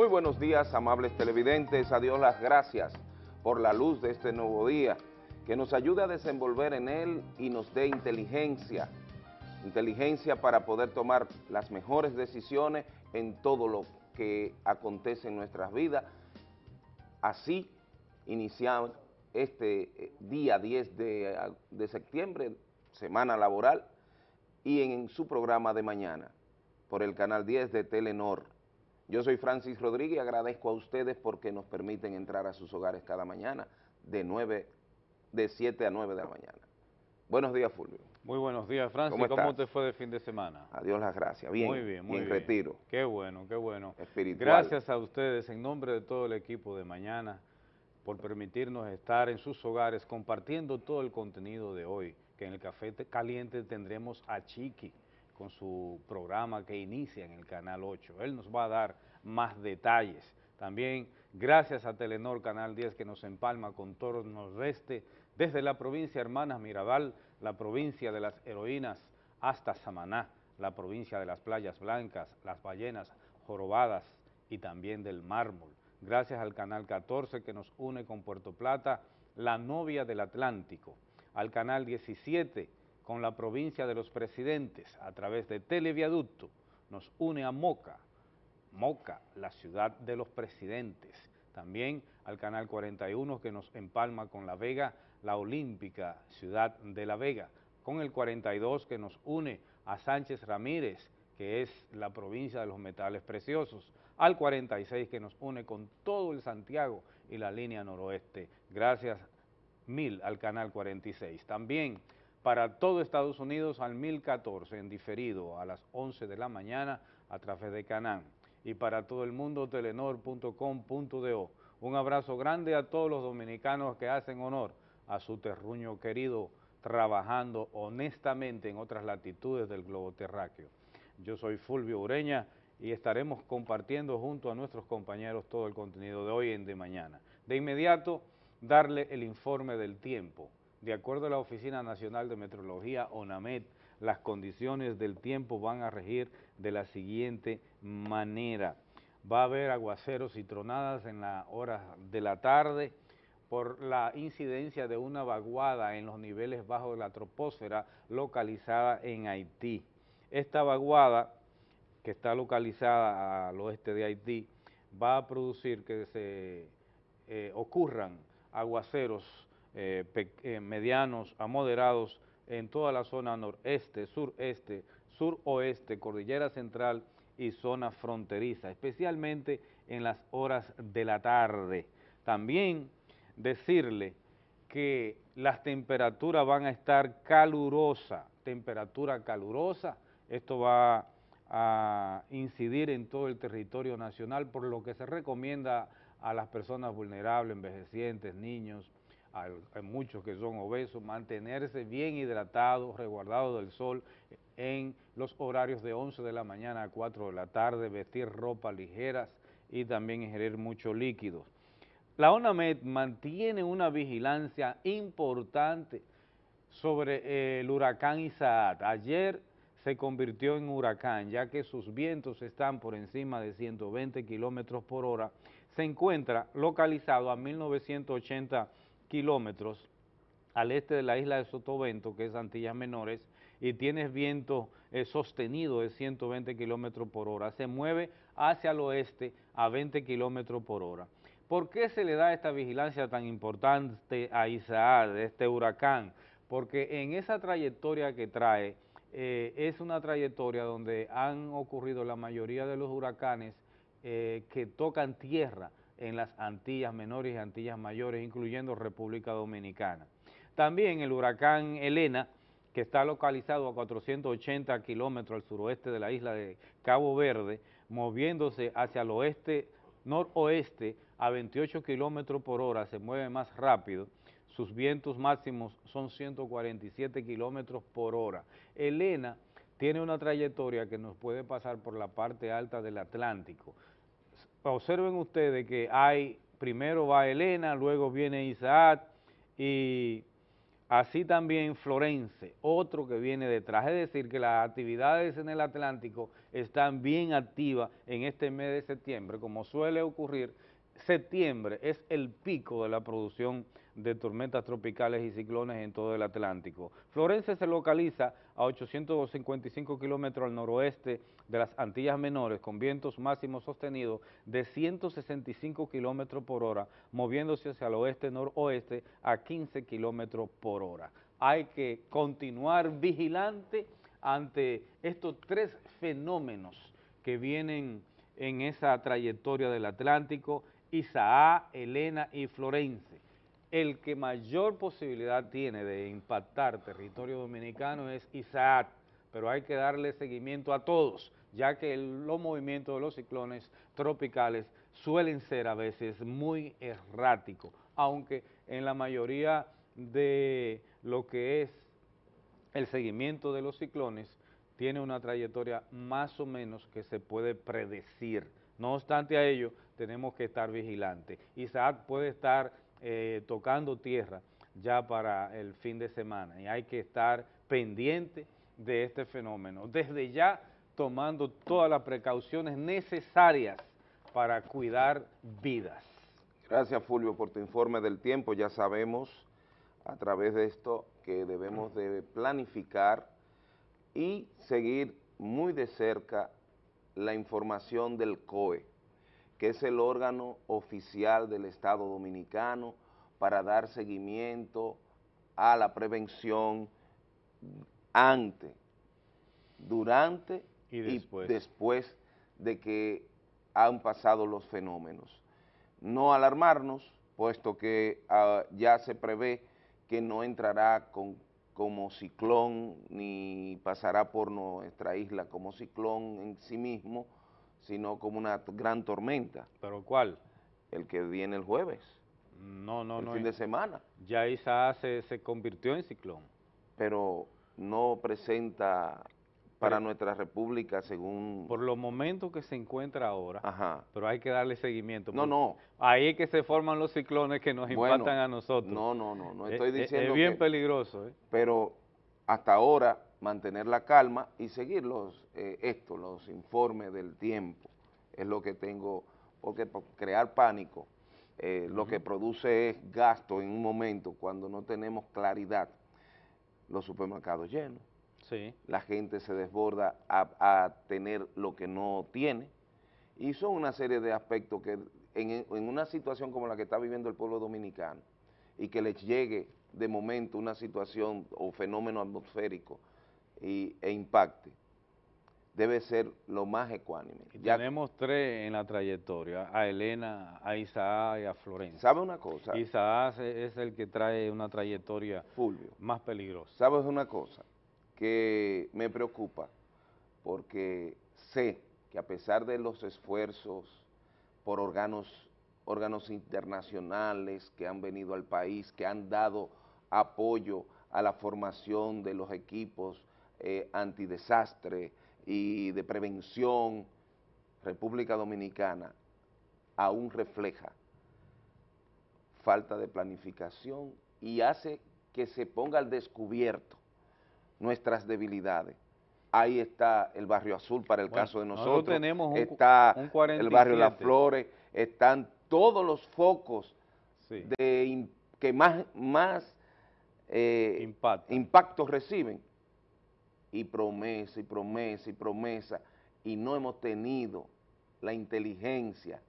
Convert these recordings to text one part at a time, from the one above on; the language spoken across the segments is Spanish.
Muy buenos días, amables televidentes. A Dios las gracias por la luz de este nuevo día, que nos ayude a desenvolver en él y nos dé inteligencia, inteligencia para poder tomar las mejores decisiones en todo lo que acontece en nuestras vidas. Así iniciamos este eh, día 10 de, de septiembre, semana laboral, y en su programa de mañana, por el canal 10 de Telenor. Yo soy Francis Rodríguez y agradezco a ustedes porque nos permiten entrar a sus hogares cada mañana de 9, de 7 a 9 de la mañana. Buenos días, Fulvio. Muy buenos días, Francis. ¿Cómo, ¿Cómo te fue de fin de semana? Adiós las gracias. Bien, muy bien, muy bien. retiro. Qué bueno, qué bueno. Espiritual. Gracias a ustedes en nombre de todo el equipo de mañana por permitirnos estar en sus hogares compartiendo todo el contenido de hoy, que en el Café Caliente tendremos a Chiqui, con su programa que inicia en el Canal 8. Él nos va a dar más detalles. También gracias a Telenor Canal 10 que nos empalma con todo el nordeste, desde la provincia Hermanas Mirabal, la provincia de las heroínas, hasta Samaná, la provincia de las playas blancas, las ballenas jorobadas y también del mármol. Gracias al Canal 14 que nos une con Puerto Plata, la novia del Atlántico, al Canal 17 con la provincia de los presidentes a través de Televiaducto, nos une a Moca, Moca, la ciudad de los presidentes. También al Canal 41 que nos empalma con La Vega, la olímpica ciudad de La Vega, con el 42 que nos une a Sánchez Ramírez, que es la provincia de los metales preciosos, al 46 que nos une con todo el Santiago y la línea noroeste. Gracias mil al Canal 46. También para todo Estados Unidos al 1014 en diferido a las 11 de la mañana a través de Canán y para todo el mundo telenor.com.do. Un abrazo grande a todos los dominicanos que hacen honor a su terruño querido trabajando honestamente en otras latitudes del globo terráqueo. Yo soy Fulvio Ureña y estaremos compartiendo junto a nuestros compañeros todo el contenido de hoy en de mañana. De inmediato, darle el informe del tiempo. De acuerdo a la Oficina Nacional de Meteorología, ONAMET, las condiciones del tiempo van a regir de la siguiente manera. Va a haber aguaceros y tronadas en la hora de la tarde por la incidencia de una vaguada en los niveles bajos de la troposfera localizada en Haití. Esta vaguada, que está localizada al oeste de Haití, va a producir que se eh, ocurran aguaceros eh, eh, medianos a moderados en toda la zona noreste, sureste, suroeste, cordillera central y zona fronteriza, especialmente en las horas de la tarde. También decirle que las temperaturas van a estar calurosas, temperatura calurosa, esto va a incidir en todo el territorio nacional, por lo que se recomienda a las personas vulnerables, envejecientes, niños, hay, muchos que son obesos, mantenerse bien hidratados, resguardados del sol en los horarios de 11 de la mañana a 4 de la tarde, vestir ropa ligeras y también ingerir mucho líquidos. La ONAMED mantiene una vigilancia importante sobre eh, el huracán Isaac. Ayer se convirtió en huracán, ya que sus vientos están por encima de 120 kilómetros por hora. Se encuentra localizado a 1980 kilómetros al este de la isla de Sotovento, que es Antillas Menores, y tienes viento eh, sostenido de 120 kilómetros por hora. Se mueve hacia el oeste a 20 kilómetros por hora. ¿Por qué se le da esta vigilancia tan importante a Isaac, de este huracán? Porque en esa trayectoria que trae, eh, es una trayectoria donde han ocurrido la mayoría de los huracanes eh, que tocan tierra, en las Antillas Menores y Antillas Mayores, incluyendo República Dominicana. También el huracán Elena, que está localizado a 480 kilómetros al suroeste de la isla de Cabo Verde, moviéndose hacia el oeste, noroeste, a 28 kilómetros por hora, se mueve más rápido, sus vientos máximos son 147 kilómetros por hora. Elena tiene una trayectoria que nos puede pasar por la parte alta del Atlántico, observen ustedes que hay, primero va Elena, luego viene Isaac y Así también Florense, otro que viene detrás. Es decir, que las actividades en el Atlántico están bien activas en este mes de septiembre, como suele ocurrir septiembre es el pico de la producción de tormentas tropicales y ciclones en todo el Atlántico. Florencia se localiza a 855 kilómetros al noroeste de las Antillas Menores con vientos máximos sostenidos de 165 kilómetros por hora, moviéndose hacia el oeste-noroeste a 15 kilómetros por hora. Hay que continuar vigilante ante estos tres fenómenos que vienen en esa trayectoria del Atlántico Isaac, Elena y Florense. El que mayor posibilidad tiene de impactar territorio dominicano es Isaac, pero hay que darle seguimiento a todos, ya que los movimientos de los ciclones tropicales suelen ser a veces muy erráticos, aunque en la mayoría de lo que es el seguimiento de los ciclones tiene una trayectoria más o menos que se puede predecir. No obstante a ello, tenemos que estar vigilantes. Isaac puede estar eh, tocando tierra ya para el fin de semana y hay que estar pendiente de este fenómeno. Desde ya tomando todas las precauciones necesarias para cuidar vidas. Gracias Fulvio por tu informe del tiempo. Ya sabemos a través de esto que debemos de planificar y seguir muy de cerca la información del COE que es el órgano oficial del Estado Dominicano para dar seguimiento a la prevención antes, durante y después, de que han pasado los fenómenos. No alarmarnos, puesto que ah, ya se prevé que no entrará con, como ciclón ni pasará por nuestra isla como ciclón en sí mismo, sino como una gran tormenta. ¿Pero cuál? El que viene el jueves. No, no, el no. fin de semana. Ya Isa se, se convirtió en ciclón. Pero no presenta para nuestra república según... Por los momentos que se encuentra ahora, Ajá. pero hay que darle seguimiento. No, no. Ahí es que se forman los ciclones que nos impactan a nosotros. No, no, no, no estoy diciendo Es, bien peligroso. ¿eh? Pero hasta ahora mantener la calma y seguir los, eh, esto, los informes del tiempo, es lo que tengo, porque crear pánico. Eh, lo que produce es gasto en un momento cuando no tenemos claridad, los supermercados llenos, sí. la gente se desborda a, tener lo que no tiene, y son una serie de aspectos que en, en una situación como la que está viviendo el pueblo dominicano, y que les llegue de momento una situación o fenómeno atmosférico y, e impacte, debe ser lo más ecuánime. ya tenemos tres en la trayectoria, a Elena, a Isaac y a Florencia. ¿Sabe una cosa? Isaac es el que trae una trayectoria Fulvio, más peligrosa. ¿Sabes una cosa? Que me preocupa porque sé que a pesar de los esfuerzos por órganos, órganos internacionales que han venido al país, que han dado apoyo a la formación de los equipos eh, antidesastre y de prevención, República Dominicana aún refleja falta de planificación y hace que se ponga al descubierto nuestras debilidades. Ahí está el Barrio Azul para el caso de nosotros, tenemos está el Barrio Las Flores, están todos los focos de, que más, más eh, impactos reciben y promesa y promesa y promesa y no hemos tenido la inteligencia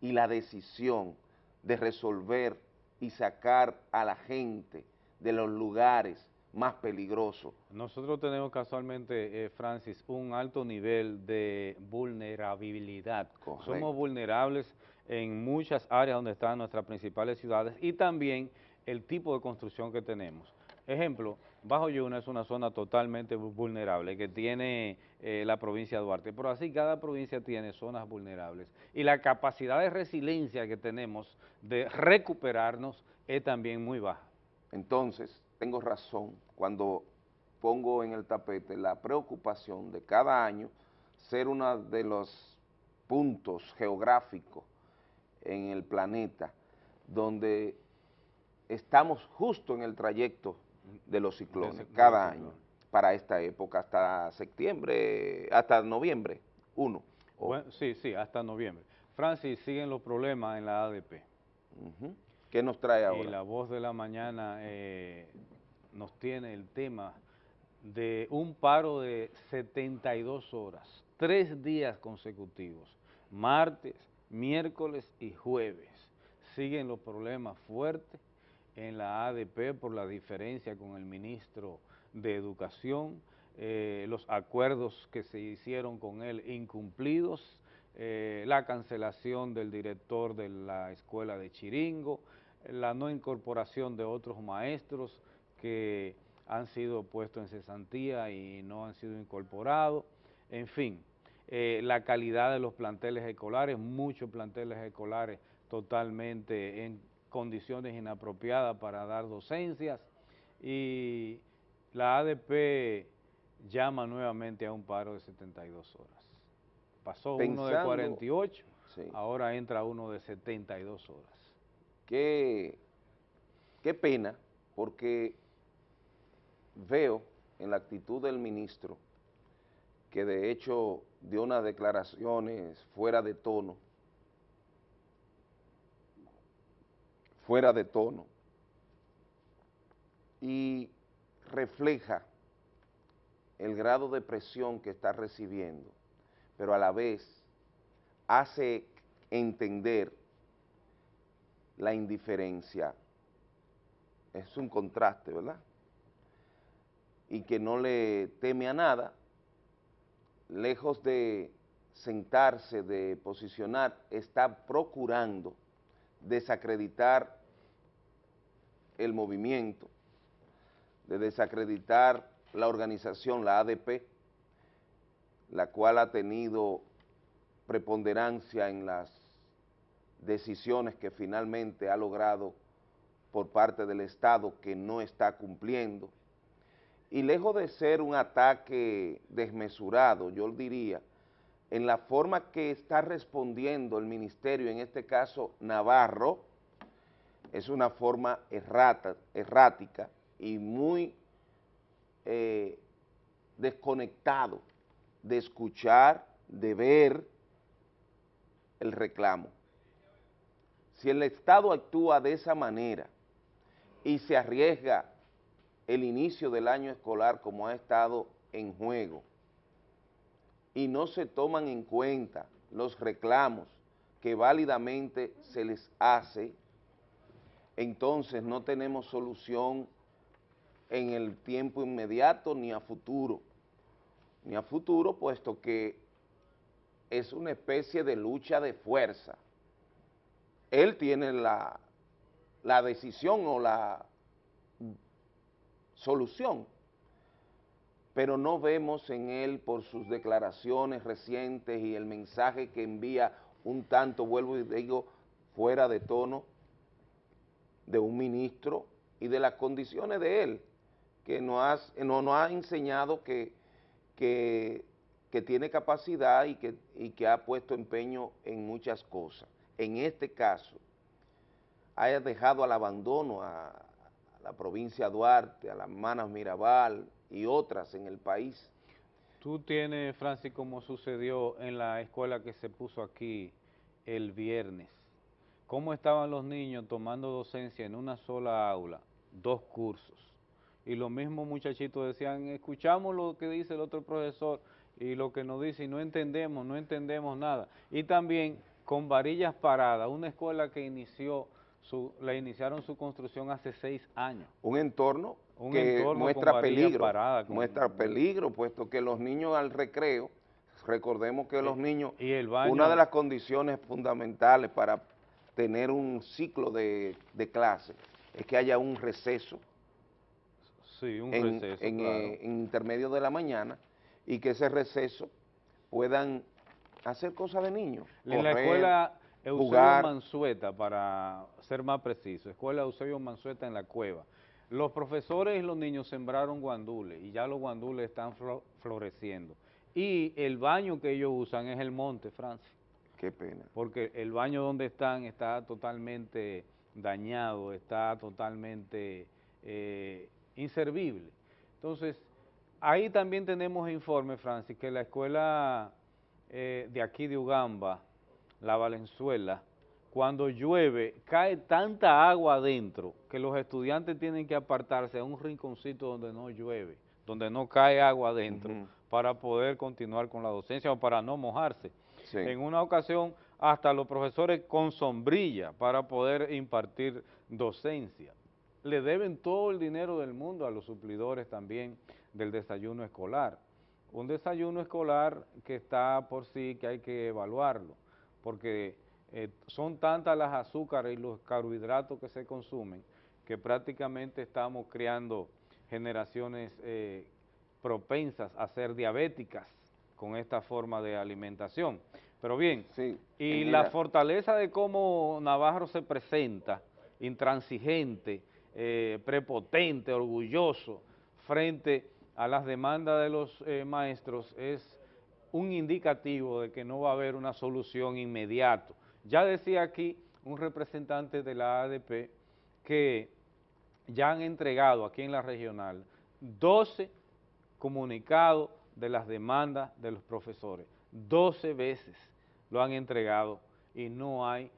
y la decisión de resolver y sacar a la gente de los lugares más peligrosos. Nosotros tenemos casualmente, eh, Francis, un alto nivel de vulnerabilidad. Somos vulnerables en muchas áreas donde están nuestras principales ciudades y también el tipo de construcción que tenemos. Ejemplo, Bajo Yuna es una zona totalmente vulnerable que tiene eh, la provincia de Duarte, pero así cada provincia tiene zonas vulnerables y la capacidad de resiliencia que tenemos de recuperarnos es también muy baja. Entonces, tengo razón cuando pongo en el tapete la preocupación de cada año ser uno de los puntos geográficos en el planeta donde estamos justo en el trayecto de los ciclones, De cada año, para esta época, hasta septiembre, hasta noviembre, uno. Bueno, sí, sí, hasta noviembre. Francis, siguen los problemas en la ADP. ¿Qué nos trae Y ahora? la voz de la mañana eh, nos tiene el tema de un paro de 72 horas, tres días consecutivos, martes, miércoles y jueves. Siguen los problemas fuertes en la ADP por la diferencia con el ministro de Educación, eh, los acuerdos que se hicieron con él incumplidos, eh, la cancelación del director de la escuela de Chiringo, la no incorporación de otros maestros que han sido puestos en cesantía y no han sido incorporados, en fin, eh, la calidad de los planteles escolares, muchos planteles escolares totalmente en condiciones inapropiadas para dar docencias y la ADP llama nuevamente a un paro de 72 horas. Pasó uno de Pensando- 48, Sí. ahora entra uno de 72 horas. Qué, qué pena, porque veo en la actitud del ministro, que de hecho dio unas declaraciones fuera de tono, fuera de tono, y refleja el grado de presión que está recibiendo, pero a la vez hace entender la indiferencia. Es un contraste, ¿verdad? Y que no le teme a nada, lejos de sentarse, de posicionar, está procurando desacreditar el movimiento, de desacreditar la organización, la ADP, la cual ha tenido preponderancia en las decisiones que finalmente ha logrado por parte del Estado que no está cumpliendo. Y lejos de ser un ataque desmesurado, yo diría, en la forma que está respondiendo el ministerio, en este caso Navarro, es una forma errática y muy eh, desconectado de escuchar, de ver el reclamo. Si el Estado actúa de esa manera y se arriesga el inicio del año escolar como ha estado en juego y no se toman en cuenta los reclamos que válidamente se les hace, entonces no tenemos solución en el tiempo inmediato ni a futuro, ni a futuro, puesto que es una especie de lucha de fuerza. Él tiene la, la decisión o la solución, pero no vemos en él por sus declaraciones recientes y el mensaje que envía un tanto, vuelvo y digo, fuera de tono de un ministro y de las condiciones de él, que nos no, nos ha enseñado que, que, que tiene capacidad y que, y que ha puesto empeño en muchas cosas. En este caso, haya dejado al abandono a, a la provincia de Duarte, a las Manas Mirabal y otras en el país. Tú tienes, Francis, como sucedió en la escuela que se puso aquí el viernes. ¿Cómo estaban los niños tomando docencia en una sola aula, dos cursos? Y los mismos muchachitos decían, escuchamos lo que dice el otro profesor y lo que nos dice y no entendemos, no entendemos nada. Y también con varillas paradas, una escuela que inició, su, la iniciaron su construcción hace seis años. Un entorno Un que muestra peligro, parada, con- muestra peligro, puesto que los niños al recreo, recordemos que los niños, y el baño- una de las condiciones fundamentales para tener un ciclo de, de clase es que haya un receso Sí, un en, receso, en, claro. eh, en intermedio de la mañana y que ese receso puedan hacer cosas de niños. En la escuela Eusebio jugar. Mansueta, para ser más preciso, escuela Eusebio Mansueta en la cueva. Los profesores y los niños sembraron guandules y ya los guandules están flo- floreciendo. Y el baño que ellos usan es el monte, Francis, Qué pena. porque el baño donde están está totalmente dañado, está totalmente eh, inservible. Entonces, ahí también tenemos informe, Francis, que la escuela eh, de aquí de Ugamba, la Valenzuela, cuando llueve, cae tanta agua adentro que los estudiantes tienen que apartarse a un rinconcito donde no llueve, donde no cae agua adentro, para poder continuar con la docencia o para no mojarse. En una ocasión, hasta los profesores con sombrilla para poder impartir docencia. Le deben todo el dinero del mundo a los suplidores también del desayuno escolar. Un desayuno escolar que está por sí, que hay que evaluarlo, porque eh, son tantas las azúcares y los carbohidratos que se consumen que prácticamente estamos creando generaciones eh, propensas a ser diabéticas con esta forma de alimentación. Pero bien, y la fortaleza de cómo Navarro se presenta, intransigente, eh, prepotente, orgulloso, frente a las demandas de los maestros, es un indicativo de que no va a haber una solución inmediata ya decía aquí un representante de la ADP que ya han entregado aquí en la regional 12 comunicados de las demandas de los profesores. 12 veces lo han entregado y no hay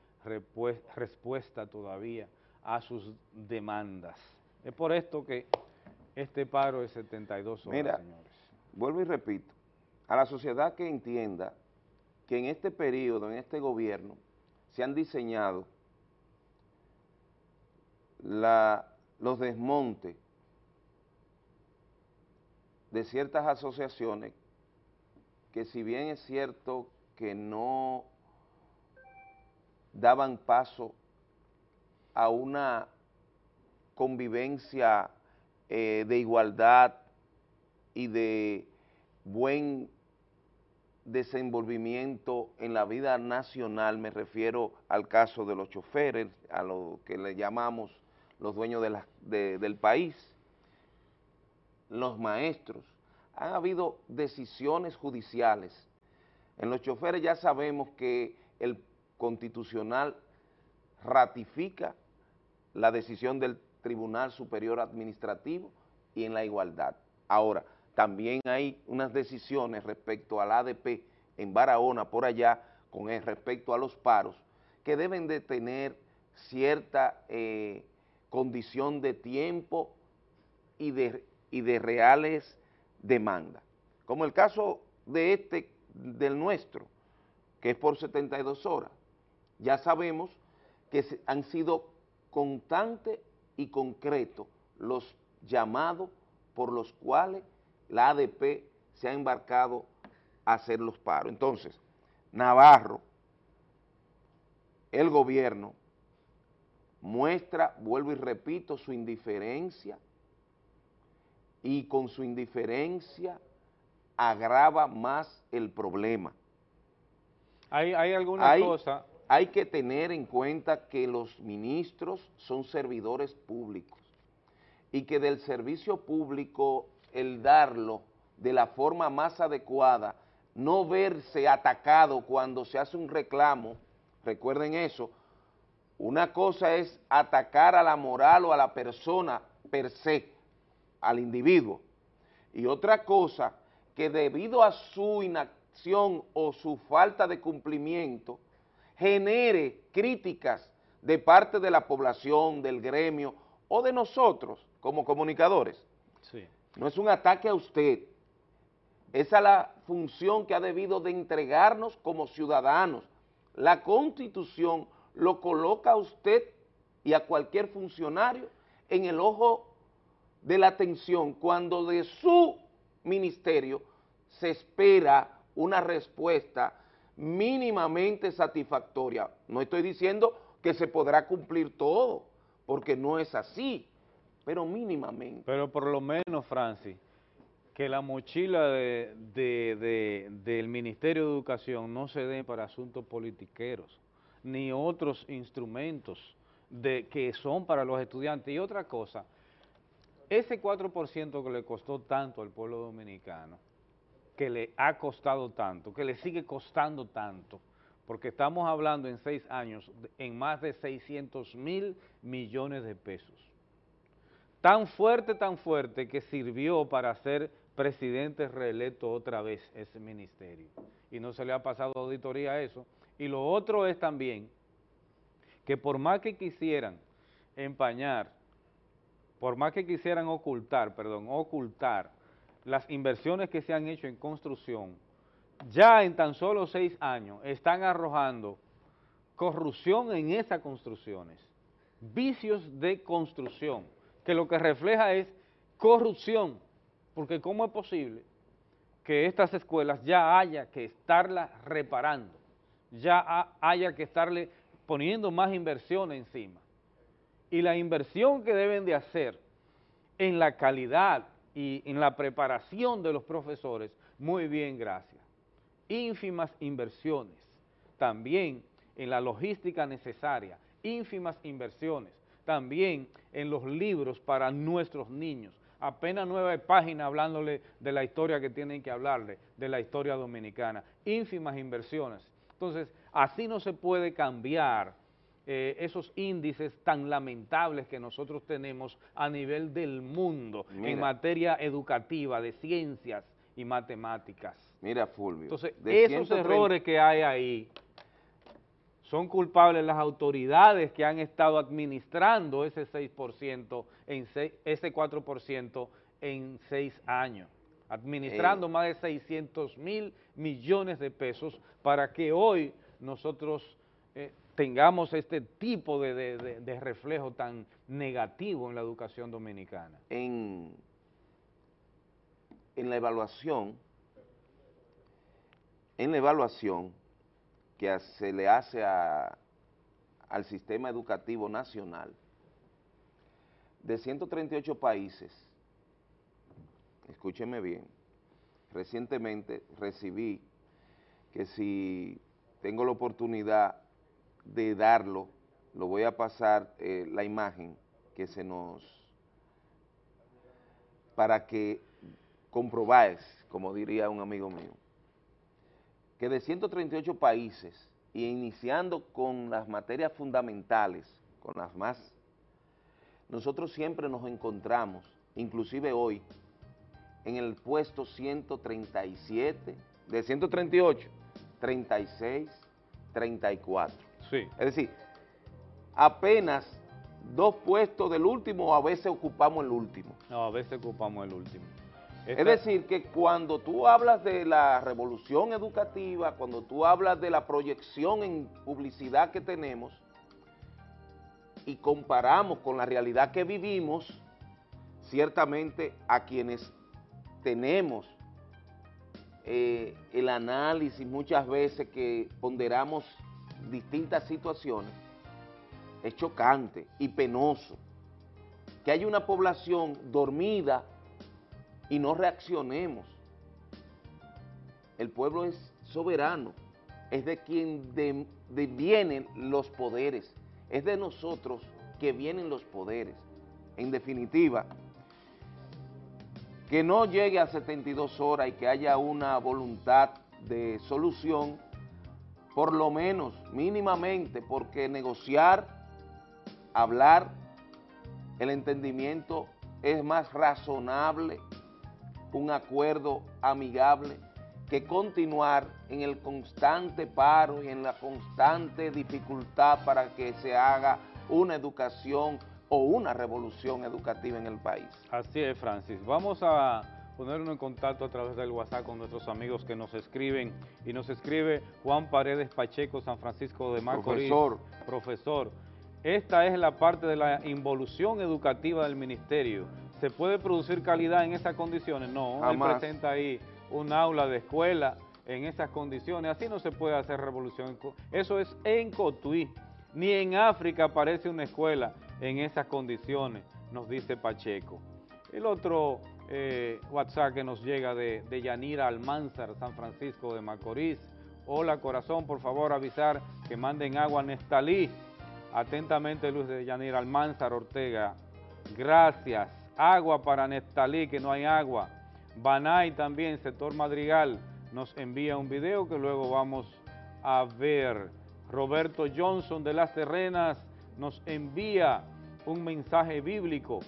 respuesta todavía a sus demandas. Es por esto que este paro es 72 horas, Mira, vuelvo y repito, a la sociedad que entienda que en este periodo, en este gobierno, se han diseñado los desmontes de ciertas asociaciones que si bien es cierto que no daban paso a una convivencia eh, de igualdad y de buen desenvolvimiento en la vida nacional, me refiero al caso de los choferes, a lo que le llamamos los dueños del país, los maestros, han habido decisiones judiciales. En los choferes ya sabemos que el constitucional ratifica la decisión del Tribunal Superior Administrativo y en la igualdad. Ahora, también hay unas decisiones respecto al ADP en Barahona, por allá, con respecto a los paros, que deben de tener cierta eh, condición de tiempo y de, y de reales demandas. Como el caso de este, del nuestro, que es por 72 horas. Ya sabemos que han sido constantes y concretos los llamados por los cuales la ADP se ha embarcado a hacer los paros. Entonces, Navarro, el gobierno, muestra, vuelvo y repito, su indiferencia y con su indiferencia agrava más el problema. ¿Hay, alguna cosa? Hay que tener en cuenta que los ministros son servidores públicos y que del servicio público el darlo de la forma más adecuada, no verse atacado cuando se hace un reclamo, recuerden eso, una cosa es atacar a la moral o a la persona per se, al individuo, y otra cosa que debido a su inacción o su falta de cumplimiento, genere críticas de parte de la población, del gremio o de nosotros como comunicadores. Sí. No es un ataque a usted, esa es la función que ha debido de entregarnos como ciudadanos. La Constitución lo coloca a usted y a cualquier funcionario en el ojo de la atención cuando de su ministerio se espera una respuesta mínimamente satisfactoria. No estoy diciendo que se podrá cumplir todo, porque no es así, pero mínimamente. Pero por lo menos, Francis, que la mochila del Ministerio de Educación no se dé para asuntos politiqueros, ni otros instrumentos de, que son para los estudiantes. Y otra cosa, ese 4% que le costó tanto al pueblo dominicano, que le ha costado tanto, que le sigue costando tanto, porque estamos hablando en seis años en más de 600 mil millones de pesos tan fuerte, tan fuerte que sirvió para ser presidente reelecto otra vez ese ministerio. Y no se le ha pasado auditoría a eso. Y lo otro es también que por más que quisieran empañar, por más que quisieran ocultar, perdón, ocultar las inversiones que se han hecho en construcción, ya en tan solo seis años están arrojando corrupción en esas construcciones, vicios de construcción, que lo que refleja es corrupción, porque ¿cómo es posible que estas escuelas ya haya que estarlas reparando, ya haya que estarle poniendo más inversión encima? Y la inversión que deben de hacer en la calidad y en la preparación de los profesores, muy bien, gracias. Ínfimas inversiones, también en la logística necesaria, ínfimas inversiones, también en los libros para nuestros niños, apenas nueve páginas hablándole de la historia que tienen que hablarle, de la historia dominicana, ínfimas inversiones. Entonces, así no se puede cambiar eh, esos índices tan lamentables que nosotros tenemos a nivel del mundo en materia educativa, de ciencias y matemáticas. Mira, Fulvio. Entonces, esos errores que hay ahí son culpables las autoridades que han estado administrando ese 6%, en ese 4% en seis años, administrando más de 600 mil millones de pesos para que hoy nosotros eh, tengamos este tipo de, reflejo tan negativo en la educación dominicana. En, en la evaluación, en la evaluación, que se le hace al sistema educativo nacional, de 138 países, escúcheme bien, recientemente recibí que si tengo la oportunidad de darlo, lo voy a pasar eh, la imagen que se nos, para que comprobáis, como diría un amigo mío, que de 138 países, y iniciando con las materias fundamentales, con las más, nosotros siempre nos encontramos, inclusive hoy, en el puesto 137, de 138, 36, 34. Sí. Es decir, apenas dos puestos del último, a veces ocupamos el último. No, a veces ocupamos el último. Es decir, que cuando tú hablas de la revolución educativa, cuando tú hablas de la proyección en publicidad que tenemos y comparamos con la realidad que vivimos, ciertamente a quienes tenemos eh, el análisis muchas veces que ponderamos distintas situaciones, es chocante y penoso que haya una población dormida y no reaccionemos. El pueblo es soberano, es de quien vienen los poderes, es de nosotros que vienen los poderes. En definitiva, que no llegue a 72 horas y que haya una voluntad de solución, por lo menos, mínimamente, porque negociar, hablar, el entendimiento es más razonable un acuerdo amigable que continuar en el constante paro y en la constante dificultad para que se haga una educación o una revolución educativa en el país. Así es, Francis. Vamos a ponernos en contacto a través del WhatsApp con nuestros amigos que nos escriben. Y nos escribe Juan Paredes Pacheco, San Francisco de Macorís. Profesor. Profesor. Esta es la parte de la involución educativa del ministerio ¿Se puede producir calidad en esas condiciones? No, él presenta ahí un aula de escuela en esas condiciones, así no se puede hacer revolución. Eso es en Cotuí, ni en África aparece una escuela en esas condiciones, nos dice Pacheco. El otro eh, WhatsApp que nos llega de, de Yanira Almanzar, San Francisco de Macorís. Hola corazón, por favor avisar que manden agua a Nestalí. Atentamente Luz de Yanira Almanzar Ortega. Gracias agua para Nestalí, que no hay agua. Banay también, sector Madrigal, nos envía un video que luego vamos a ver. Roberto Johnson de Las Terrenas nos envía un mensaje bíblico.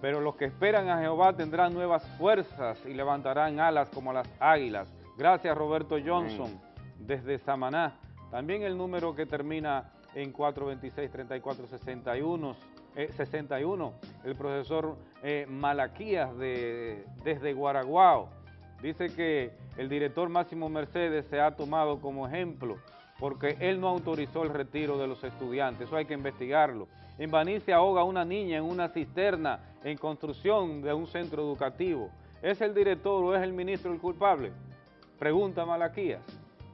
pero los que esperan a Jehová tendrán nuevas fuerzas y levantarán alas como las águilas. Gracias Roberto Johnson desde Samaná. También el número que termina en 426-3461, 61, el profesor eh, Malaquías de, desde Guaraguao. Dice que el director Máximo Mercedes se ha tomado como ejemplo porque él no autorizó el retiro de los estudiantes, eso hay que investigarlo. En Baní se ahoga una niña en una cisterna en construcción de un centro educativo. ¿Es el director o es el ministro el culpable? Pregunta Malaquías.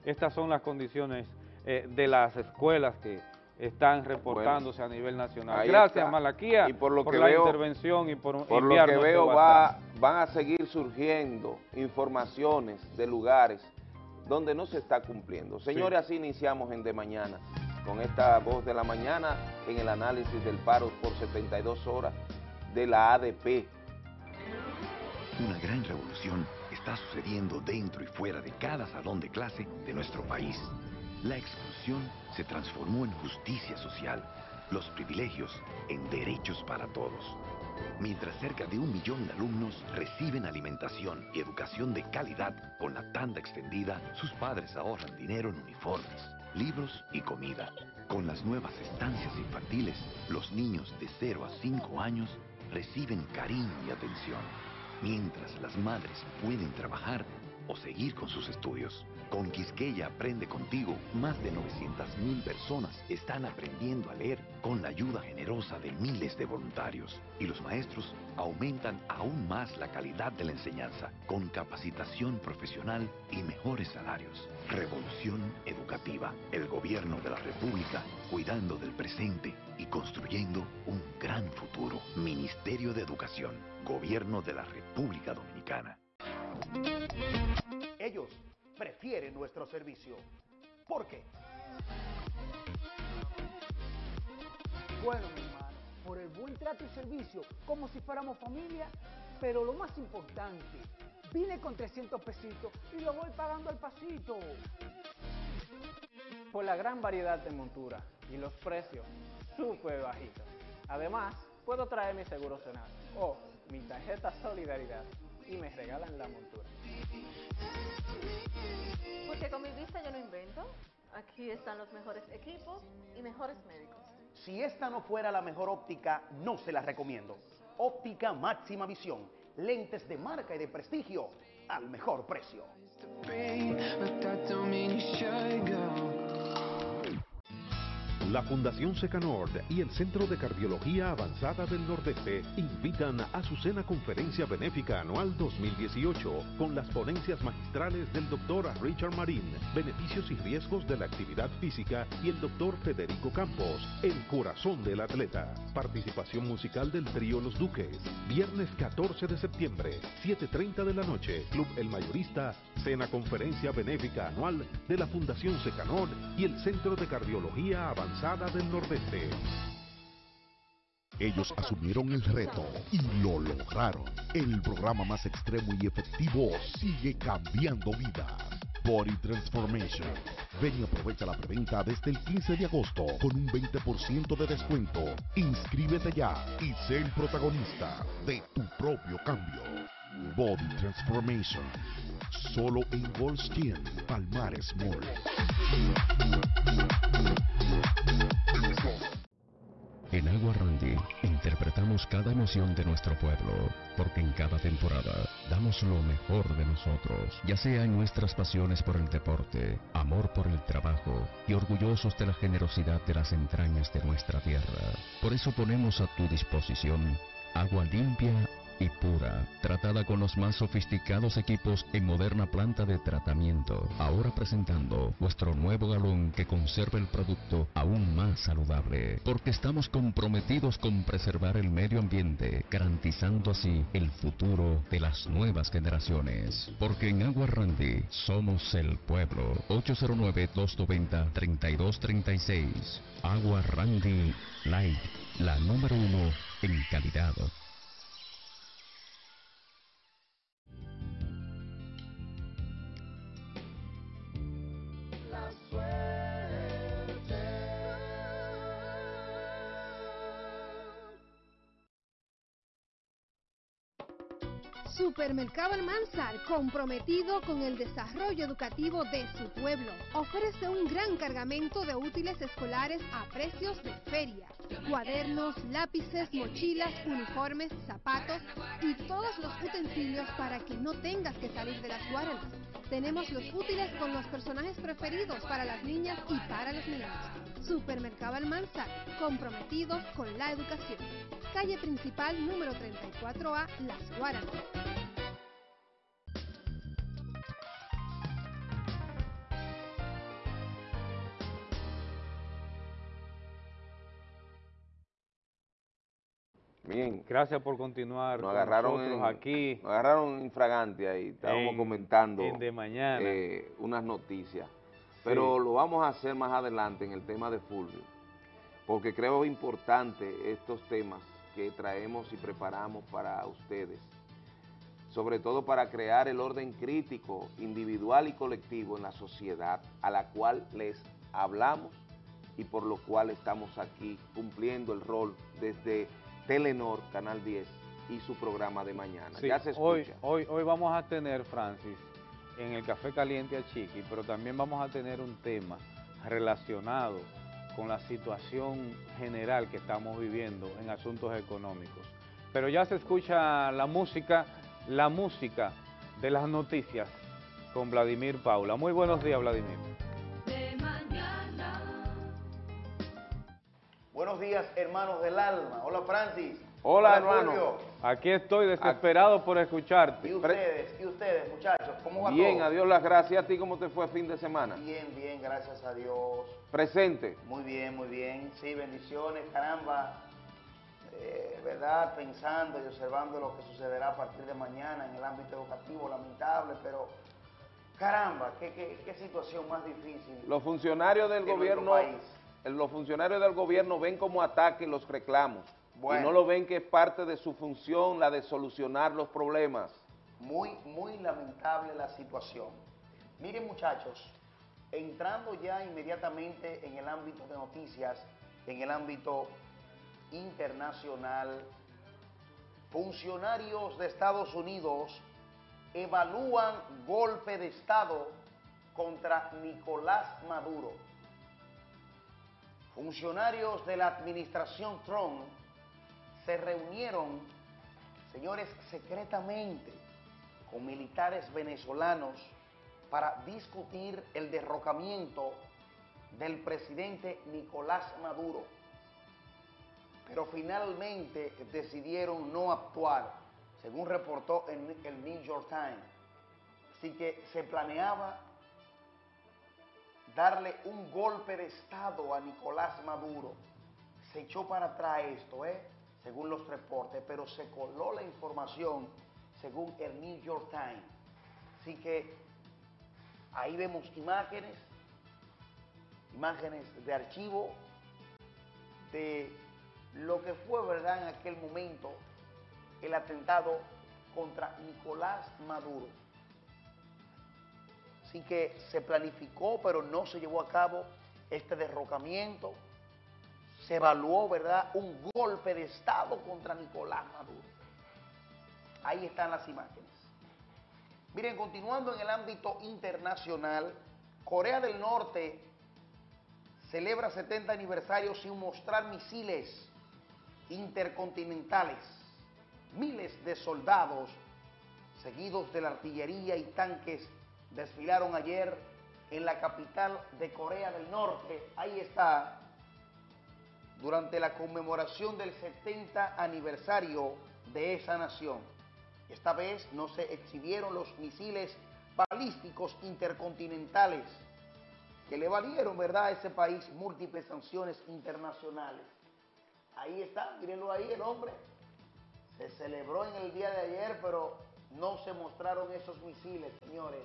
Estas son las condiciones eh, de las escuelas que están reportándose a nivel nacional. Gracias, Malaquía, por, lo que la intervención y por, por lo que veo va, van a seguir surgiendo informaciones de lugares donde no se está cumpliendo. Señores, así iniciamos en De Mañana, con esta voz de la mañana en el análisis del paro por 72 horas de la ADP. Una gran revolución está sucediendo dentro y fuera de cada salón de clase de nuestro país. La exclusión se transformó en justicia social, los privilegios en derechos para todos. Mientras cerca de un millón de alumnos reciben alimentación y educación de calidad con la tanda extendida, sus padres ahorran dinero en uniformes, libros y comida. Con las nuevas estancias infantiles, los niños de 0 a 5 años reciben cariño y atención mientras las madres pueden trabajar o seguir con sus estudios. Con Quisqueya Aprende Contigo, más de 900.000 personas están aprendiendo a leer con la ayuda generosa de miles de voluntarios. Y los maestros aumentan aún más la calidad de la enseñanza, con capacitación profesional y mejores salarios. Revolución educativa. El gobierno de la República cuidando del presente y construyendo un gran futuro. Ministerio de Educación. Gobierno de la República Dominicana. Ellos prefieren nuestro servicio. ¿Por qué? Bueno, mi hermano, por el buen trato y servicio, como si fuéramos familia, pero lo más importante, vine con 300 pesitos y lo voy pagando al pasito. Por la gran variedad de monturas y los precios súper bajitos. Además, puedo traer mi seguro Senado o mi tarjeta Solidaridad y me regalan la montura. Porque con mi vista yo no invento. Aquí están los mejores equipos y mejores médicos. Si esta no fuera la mejor óptica, no se la recomiendo. Óptica máxima visión. Lentes de marca y de prestigio al mejor precio. La Fundación Secanord y el Centro de Cardiología Avanzada del Nordeste invitan a su cena conferencia benéfica anual 2018 con las ponencias magistrales del doctor Richard Marín, beneficios y riesgos de la actividad física y el doctor Federico Campos, el corazón del atleta. Participación musical del trío Los Duques. Viernes 14 de septiembre, 7.30 de la noche, Club El Mayorista, cena conferencia benéfica anual de la Fundación Secanord y el Centro de Cardiología Avanzada del Nordeste. Ellos asumieron el reto y lo lograron. El programa más extremo y efectivo sigue cambiando vidas. Body Transformation. Ven y aprovecha la preventa desde el 15 de agosto con un 20% de descuento. Inscríbete ya y sé el protagonista de tu propio cambio. Body Transformation. Solo en Gold Skin, Palmares Mall. En Agua Randy interpretamos cada emoción de nuestro pueblo, porque en cada temporada damos lo mejor de nosotros, ya sea en nuestras pasiones por el deporte, amor por el trabajo y orgullosos de la generosidad de las entrañas de nuestra tierra. Por eso ponemos a tu disposición agua limpia y pura, tratada con los más sofisticados equipos en moderna planta de tratamiento. Ahora presentando vuestro nuevo galón que conserva el producto aún más saludable, porque estamos comprometidos con preservar el medio ambiente, garantizando así el futuro de las nuevas generaciones. Porque en Agua Randy somos el pueblo. 809-290-3236. Agua Randy Light, la número uno en calidad. Supermercado Almanzar, comprometido con el desarrollo educativo de su pueblo, ofrece un gran cargamento de útiles escolares a precios de feria. Cuadernos, lápices, mochilas, uniformes, zapatos y todos los utensilios para que no tengas que salir de las guardas. Tenemos los útiles con los personajes preferidos para las niñas y para los niños. Supermercado Almanzar, comprometidos con la educación. Calle principal número 34A, Las Guaranas. Bien. Gracias por continuar nos con agarraron nosotros en- aquí. Nos agarraron infragante ahí, estábamos En- comentando en De Mañana. eh, unas noticias. Pero lo vamos a hacer más adelante en el tema de Fulvio, porque creo importante estos temas que traemos y preparamos para ustedes, sobre todo para crear el orden crítico, individual y colectivo en la sociedad a la cual les hablamos y por lo cual estamos aquí cumpliendo el rol desde Telenor, Canal 10 y su programa de mañana. Sí, ya se hoy, escucha. hoy, hoy vamos a tener, Francis, en el Café Caliente a Chiqui, pero también vamos a tener un tema relacionado con la situación general que estamos viviendo en asuntos económicos. Pero ya se escucha la música, la música de las noticias con Vladimir Paula. Muy buenos días, Vladimir. Buenos días, hermanos del alma. Hola, Francis. Hola, hermano. Aquí estoy desesperado por escucharte. ¿Y ustedes? ¿Y ustedes, muchachos? ¿Cómo va Bien, todo? a Dios las gracias. ¿A ti cómo te fue fin de semana? Bien, bien, gracias a Dios. Presente. Muy bien, muy bien. Sí, bendiciones, caramba. Eh, ¿Verdad? Pensando y observando lo que sucederá a partir de mañana en el ámbito educativo, lamentable, pero caramba, qué, qué- qué situación más difícil. Los funcionarios del de gobierno, los funcionarios del gobierno ven como ataque los reclamos Bueno. y no lo ven que es parte de su función la de solucionar los problemas. Muy, muy lamentable la situación. Miren muchachos, entrando ya inmediatamente en el ámbito de noticias, en el ámbito internacional, funcionarios de Estados Unidos evalúan golpe de Estado contra Nicolás Maduro. Funcionarios de la administración Trump se reunieron, señores, secretamente con militares venezolanos para discutir el derrocamiento del presidente Nicolás Maduro. Pero finalmente decidieron no actuar, según reportó el New York Times. Así que se planeaba darle un golpe de Estado a Nicolás Maduro. Se echó para atrás esto, ¿eh? según los reportes, pero se coló la información según el New York Times. Así que ahí vemos imágenes, imágenes de archivo de lo que fue, ¿verdad?, en aquel momento el atentado contra Nicolás Maduro. Así que se planificó, pero no se llevó a cabo este derrocamiento. Se evaluó, ¿verdad?, un golpe de Estado contra Nicolás Maduro. Ahí están las imágenes. Miren, continuando en el ámbito internacional, Corea del Norte celebra 70 aniversario sin mostrar misiles intercontinentales. Miles de soldados, seguidos de la artillería y tanques, desfilaron ayer en la capital de Corea del Norte. Ahí está, durante la conmemoración del 70 aniversario de esa nación. Esta vez no se exhibieron los misiles balísticos intercontinentales que le valieron, ¿verdad?, a ese país múltiples sanciones internacionales. Ahí está, mírenlo ahí el hombre. Se celebró en el día de ayer, pero no se mostraron esos misiles, señores.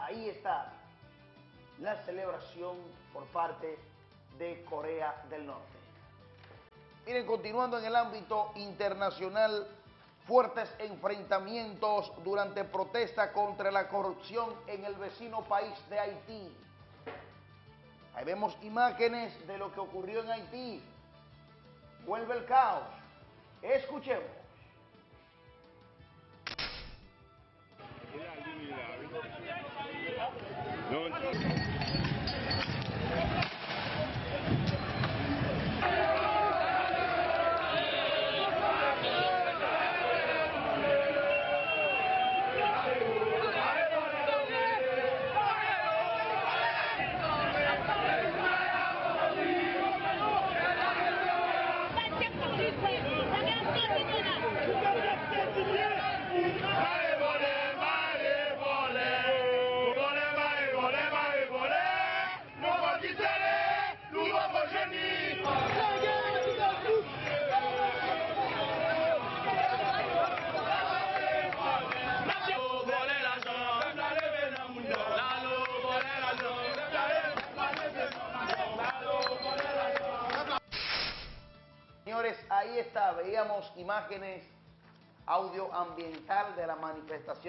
Ahí está la celebración por parte de Corea del Norte. Miren, continuando en el ámbito internacional, fuertes enfrentamientos durante protesta contra la corrupción en el vecino país de Haití. Ahí vemos imágenes de lo que ocurrió en Haití. Vuelve el caos. Escuchemos. Going.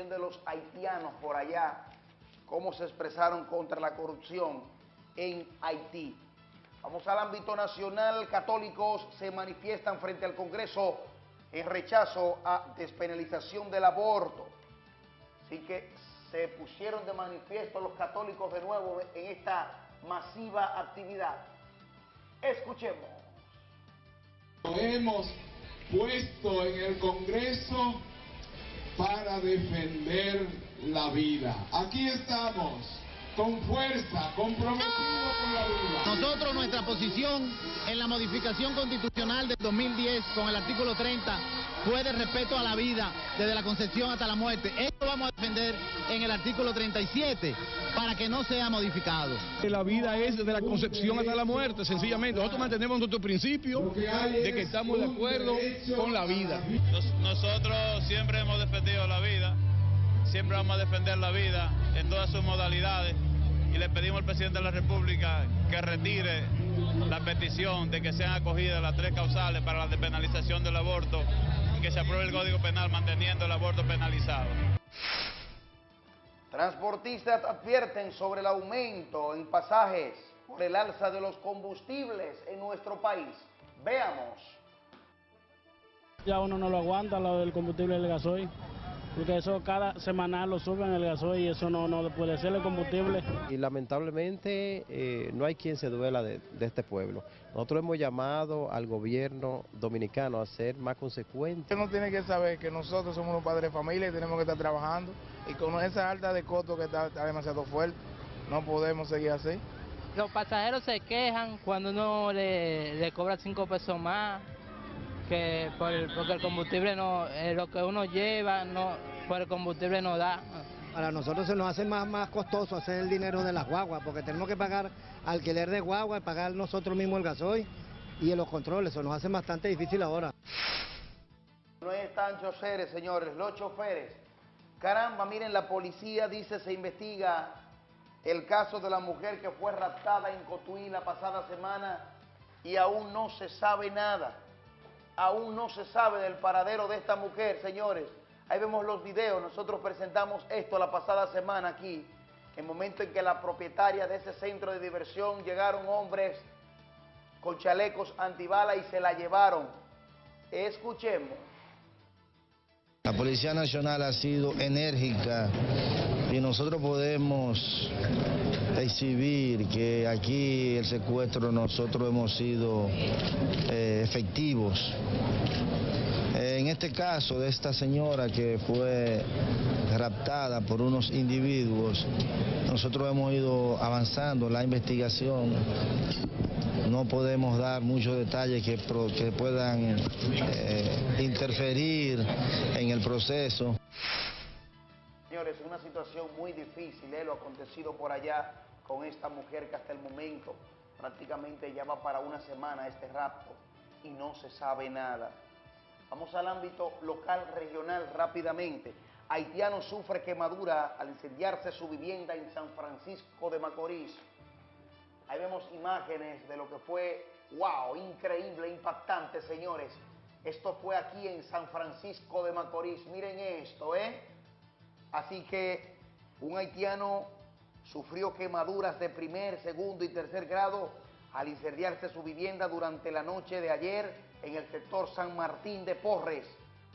De los haitianos por allá, cómo se expresaron contra la corrupción en Haití. Vamos al ámbito nacional, católicos se manifiestan frente al Congreso en rechazo a despenalización del aborto. Así que se pusieron de manifiesto los católicos de nuevo en esta masiva actividad. Escuchemos. hemos puesto en el Congreso para defender la vida. Aquí estamos, con fuerza, comprometidos con la vida. Nosotros, nuestra posición en la modificación constitucional del 2010 con el artículo 30 fue de respeto a la vida desde la concepción hasta la muerte. Esto vamos a defender en el artículo 37 para que no sea modificado. La vida es desde la concepción hasta la muerte, sencillamente. Nosotros mantenemos nuestro principio de que estamos de acuerdo con la vida. nosotros siempre hemos defendido la vida, siempre vamos a defender la vida en todas sus modalidades y le pedimos al presidente de la República que retire la petición de que sean acogidas las tres causales para la despenalización del aborto que se apruebe el Código Penal manteniendo el aborto penalizado. Transportistas advierten sobre el aumento en pasajes por el alza de los combustibles en nuestro país. Veamos. Ya uno no lo aguanta, lo del combustible del gasoil porque eso cada semana lo suben el gasoil y eso no, no puede ser el combustible. Y lamentablemente eh, no hay quien se duela de, este pueblo. Nosotros hemos llamado al gobierno dominicano a ser más consecuente. Uno tiene que saber que nosotros somos los padres de familia y tenemos que estar trabajando y con esa alta de costo que está, demasiado fuerte, no podemos seguir así. Los pasajeros se quejan cuando uno le, le cobra cinco pesos más que por porque el combustible no, eh, lo que uno lleva, no, por el combustible no da. Para nosotros se nos hace más, más costoso hacer el dinero de las guaguas, porque tenemos que pagar alquiler de guagua, y pagar nosotros mismos el gasoil y los controles, eso nos hace bastante difícil ahora. No están choferes, señores, los choferes. Caramba, miren, la policía dice se investiga el caso de la mujer que fue raptada en Cotuí la pasada semana y aún no se sabe nada aún no se sabe del paradero de esta mujer, señores. Ahí vemos los videos, nosotros presentamos esto la pasada semana aquí, el momento en que la propietaria de ese centro de diversión llegaron hombres con chalecos antibala y se la llevaron. Escuchemos. La Policía Nacional ha sido enérgica y nosotros podemos exhibir que aquí el secuestro nosotros hemos sido eh, efectivos. En este caso de esta señora que fue raptada por unos individuos, nosotros hemos ido avanzando la investigación. No podemos dar muchos detalles que, puedan eh, interferir en el proceso. Señores, una situación muy difícil, ¿eh? lo acontecido por allá con esta mujer que hasta el momento prácticamente ya va para una semana este rapto y no se sabe nada. Vamos al ámbito local, regional rápidamente. Haitiano sufre quemadura al incendiarse su vivienda en San Francisco de Macorís. Ahí vemos imágenes de lo que fue, wow, increíble, impactante, señores. Esto fue aquí en San Francisco de Macorís. Miren esto, ¿eh? Así que un haitiano sufrió quemaduras de primer, segundo y tercer grado al incendiarse su vivienda durante la noche de ayer en el sector San Martín de Porres.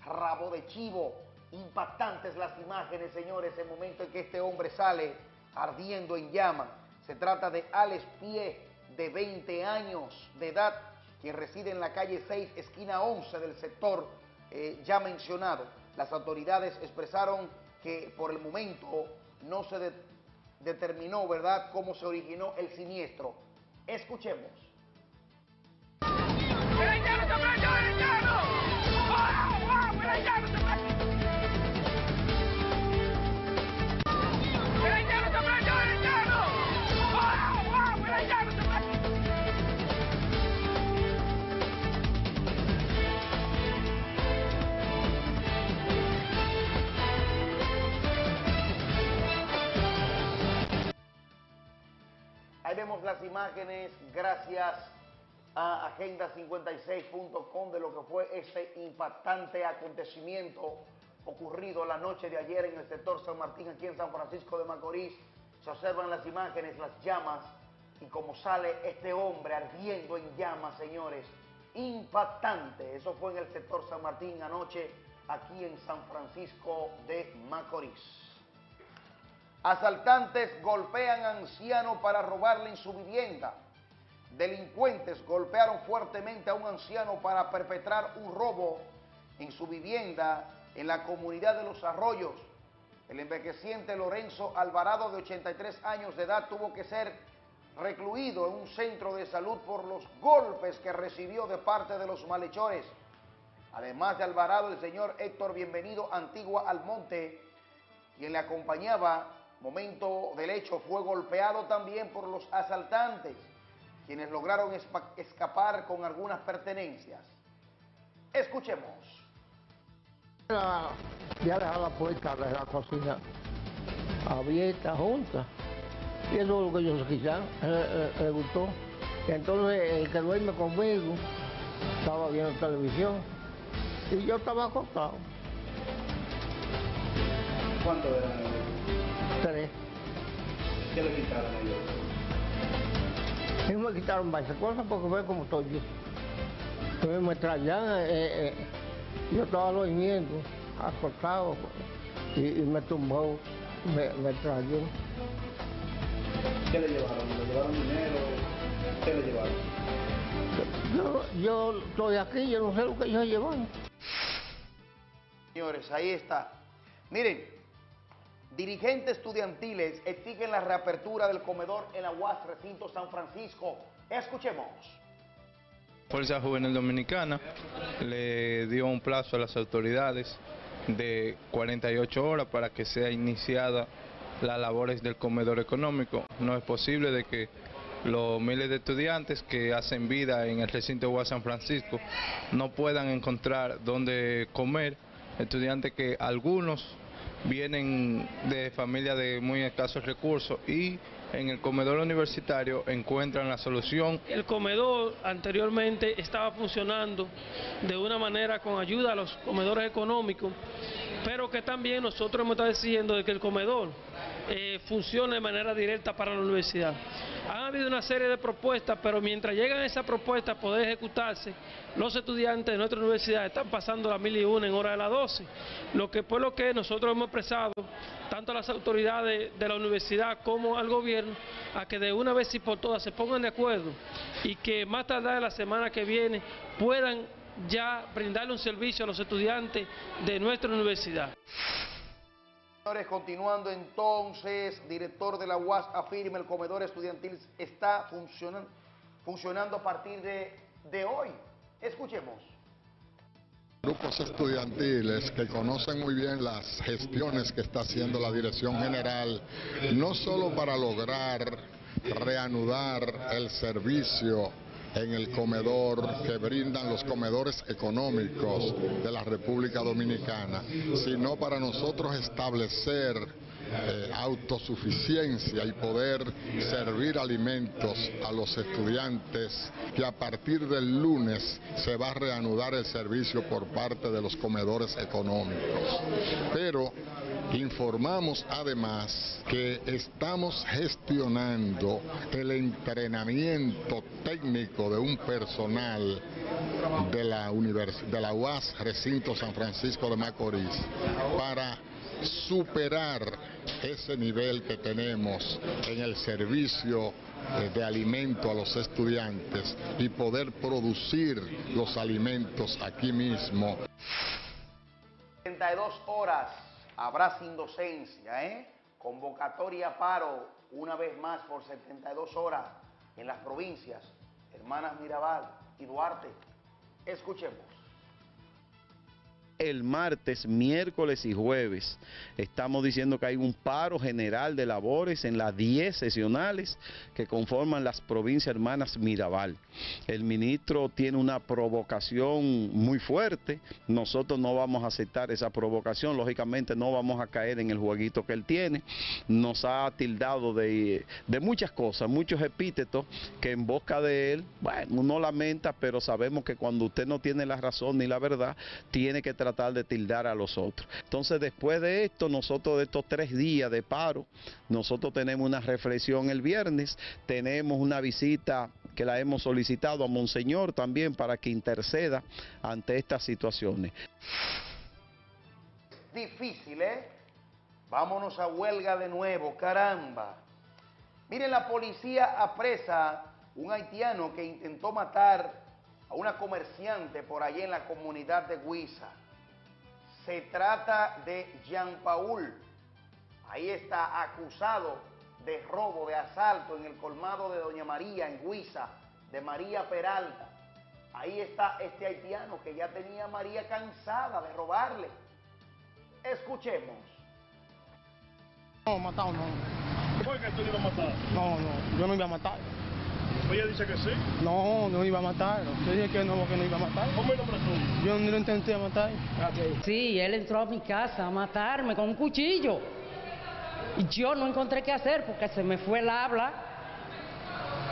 Rabo de chivo. Impactantes las imágenes, señores, el momento en que este hombre sale ardiendo en llama. Se trata de Alex Pie, de 20 años de edad, quien reside en la calle 6, esquina 11 del sector eh, ya mencionado. Las autoridades expresaron que por el momento no se determinó, ¿verdad?, cómo se originó el siniestro. Escuchemos. Las imágenes, gracias a agenda56.com de lo que fue este impactante acontecimiento ocurrido la noche de ayer en el sector San Martín, aquí en San Francisco de Macorís. Se observan las imágenes, las llamas, y como sale este hombre ardiendo en llamas, señores. Impactante. Eso fue en el sector San Martín anoche, aquí en San Francisco de Macorís. Asaltantes golpean a anciano para robarle en su vivienda. Delincuentes golpearon fuertemente a un anciano para perpetrar un robo en su vivienda en la comunidad de Los Arroyos. El envejeciente Lorenzo Alvarado, de 83 años de edad, tuvo que ser recluido en un centro de salud por los golpes que recibió de parte de los malhechores. Además de Alvarado, el señor Héctor Bienvenido Antigua Almonte, quien le acompañaba momento del hecho, fue golpeado también por los asaltantes, quienes lograron escapar con algunas pertenencias. Escuchemos. Ya dejado la puerta de la cocina abierta, junta. Y eso es lo que ellos quizás le gustó. Y entonces el que duerme conmigo estaba viendo televisión y yo estaba acostado. ¿Cuánto ¿Qué le quitaron ellos? Ellos me quitaron varias cosas porque ve como estoy yo. Entonces me traían, eh, eh, yo estaba durmiendo, acostado, y, y me tumbó, me, me trayó. ¿Qué le llevaron? ¿Le llevaron dinero? ¿Qué le llevaron? Yo, yo estoy aquí, yo no sé lo que ellos llevan. Señores, ahí está. Miren, dirigentes estudiantiles exigen la reapertura del comedor en la UAS Recinto San Francisco. Escuchemos. Fuerza Juvenil Dominicana le dio un plazo a las autoridades de 48 horas para que sea iniciada las labores del comedor económico. No es posible de que los miles de estudiantes que hacen vida en el recinto UAS San Francisco no puedan encontrar dónde comer, estudiantes que algunos vienen de familias de muy escasos recursos y en el comedor universitario encuentran la solución. El comedor anteriormente estaba funcionando de una manera con ayuda a los comedores económicos, pero que también nosotros hemos estado diciendo de que el comedor eh, funcione de manera directa para la universidad. Ha habido una serie de propuestas, pero mientras llegan esas propuestas a poder ejecutarse, los estudiantes de nuestra universidad están pasando las mil y una en hora de las 12, lo que por lo que nosotros hemos expresado, tanto a las autoridades de la universidad como al gobierno, a que de una vez y por todas se pongan de acuerdo y que más tarde de la semana que viene puedan ya brindarle un servicio a los estudiantes de nuestra universidad. Señores, continuando entonces, director de la UAS afirma el comedor estudiantil está funcionando, funcionando a partir de, de hoy. Escuchemos. Grupos estudiantiles que conocen muy bien las gestiones que está haciendo la Dirección General, no solo para lograr reanudar el servicio en el comedor que brindan los comedores económicos de la República Dominicana, sino para nosotros establecer eh, autosuficiencia y poder servir alimentos a los estudiantes que a partir del lunes se va a reanudar el servicio por parte de los comedores económicos. Pero Informamos además que estamos gestionando el entrenamiento técnico de un personal de la, de la UAS Recinto San Francisco de Macorís para superar ese nivel que tenemos en el servicio eh, de alimento a los estudiantes y poder producir los alimentos aquí mismo. 32 horas habrá sin docencia, ¿eh? Convocatoria paro una vez más por 72 horas en las provincias, hermanas Mirabal y Duarte. Escuchemos. El martes, miércoles y jueves. Estamos diciendo que hay un paro general de labores en las 10 sesionales que conforman las provincias hermanas Mirabal. El ministro tiene una provocación muy fuerte, nosotros no vamos a aceptar esa provocación, lógicamente no vamos a caer en el jueguito que él tiene, nos ha tildado de, de muchas cosas, muchos epítetos que en boca de él, bueno, uno lamenta, pero sabemos que cuando usted no tiene la razón ni la verdad, tiene que tratar de tildar a los otros. Entonces, después de esto, nosotros de estos tres días de paro, nosotros tenemos una reflexión el viernes, tenemos una visita que la hemos solicitado a Monseñor también para que interceda ante estas situaciones. Difícil, ¿eh? Vámonos a huelga de nuevo, caramba. Miren, la policía apresa un haitiano que intentó matar a una comerciante por allí en la comunidad de Huiza. Se trata de Jean Paul. Ahí está acusado de robo, de asalto en el colmado de Doña María en Huiza, de María Peralta. Ahí está este haitiano que ya tenía a María cansada de robarle. Escuchemos. No, matado no. ¿Por qué tú le ibas a matar? No, no, yo no iba a matar. Ella dice que sí. No, no iba a matar. Yo dije que no, que no iba a matar. ¿Cómo es el nombre tuyo? Yo no lo intenté matar. Sí, él entró a mi casa a matarme con un cuchillo. Y yo no encontré qué hacer porque se me fue el habla.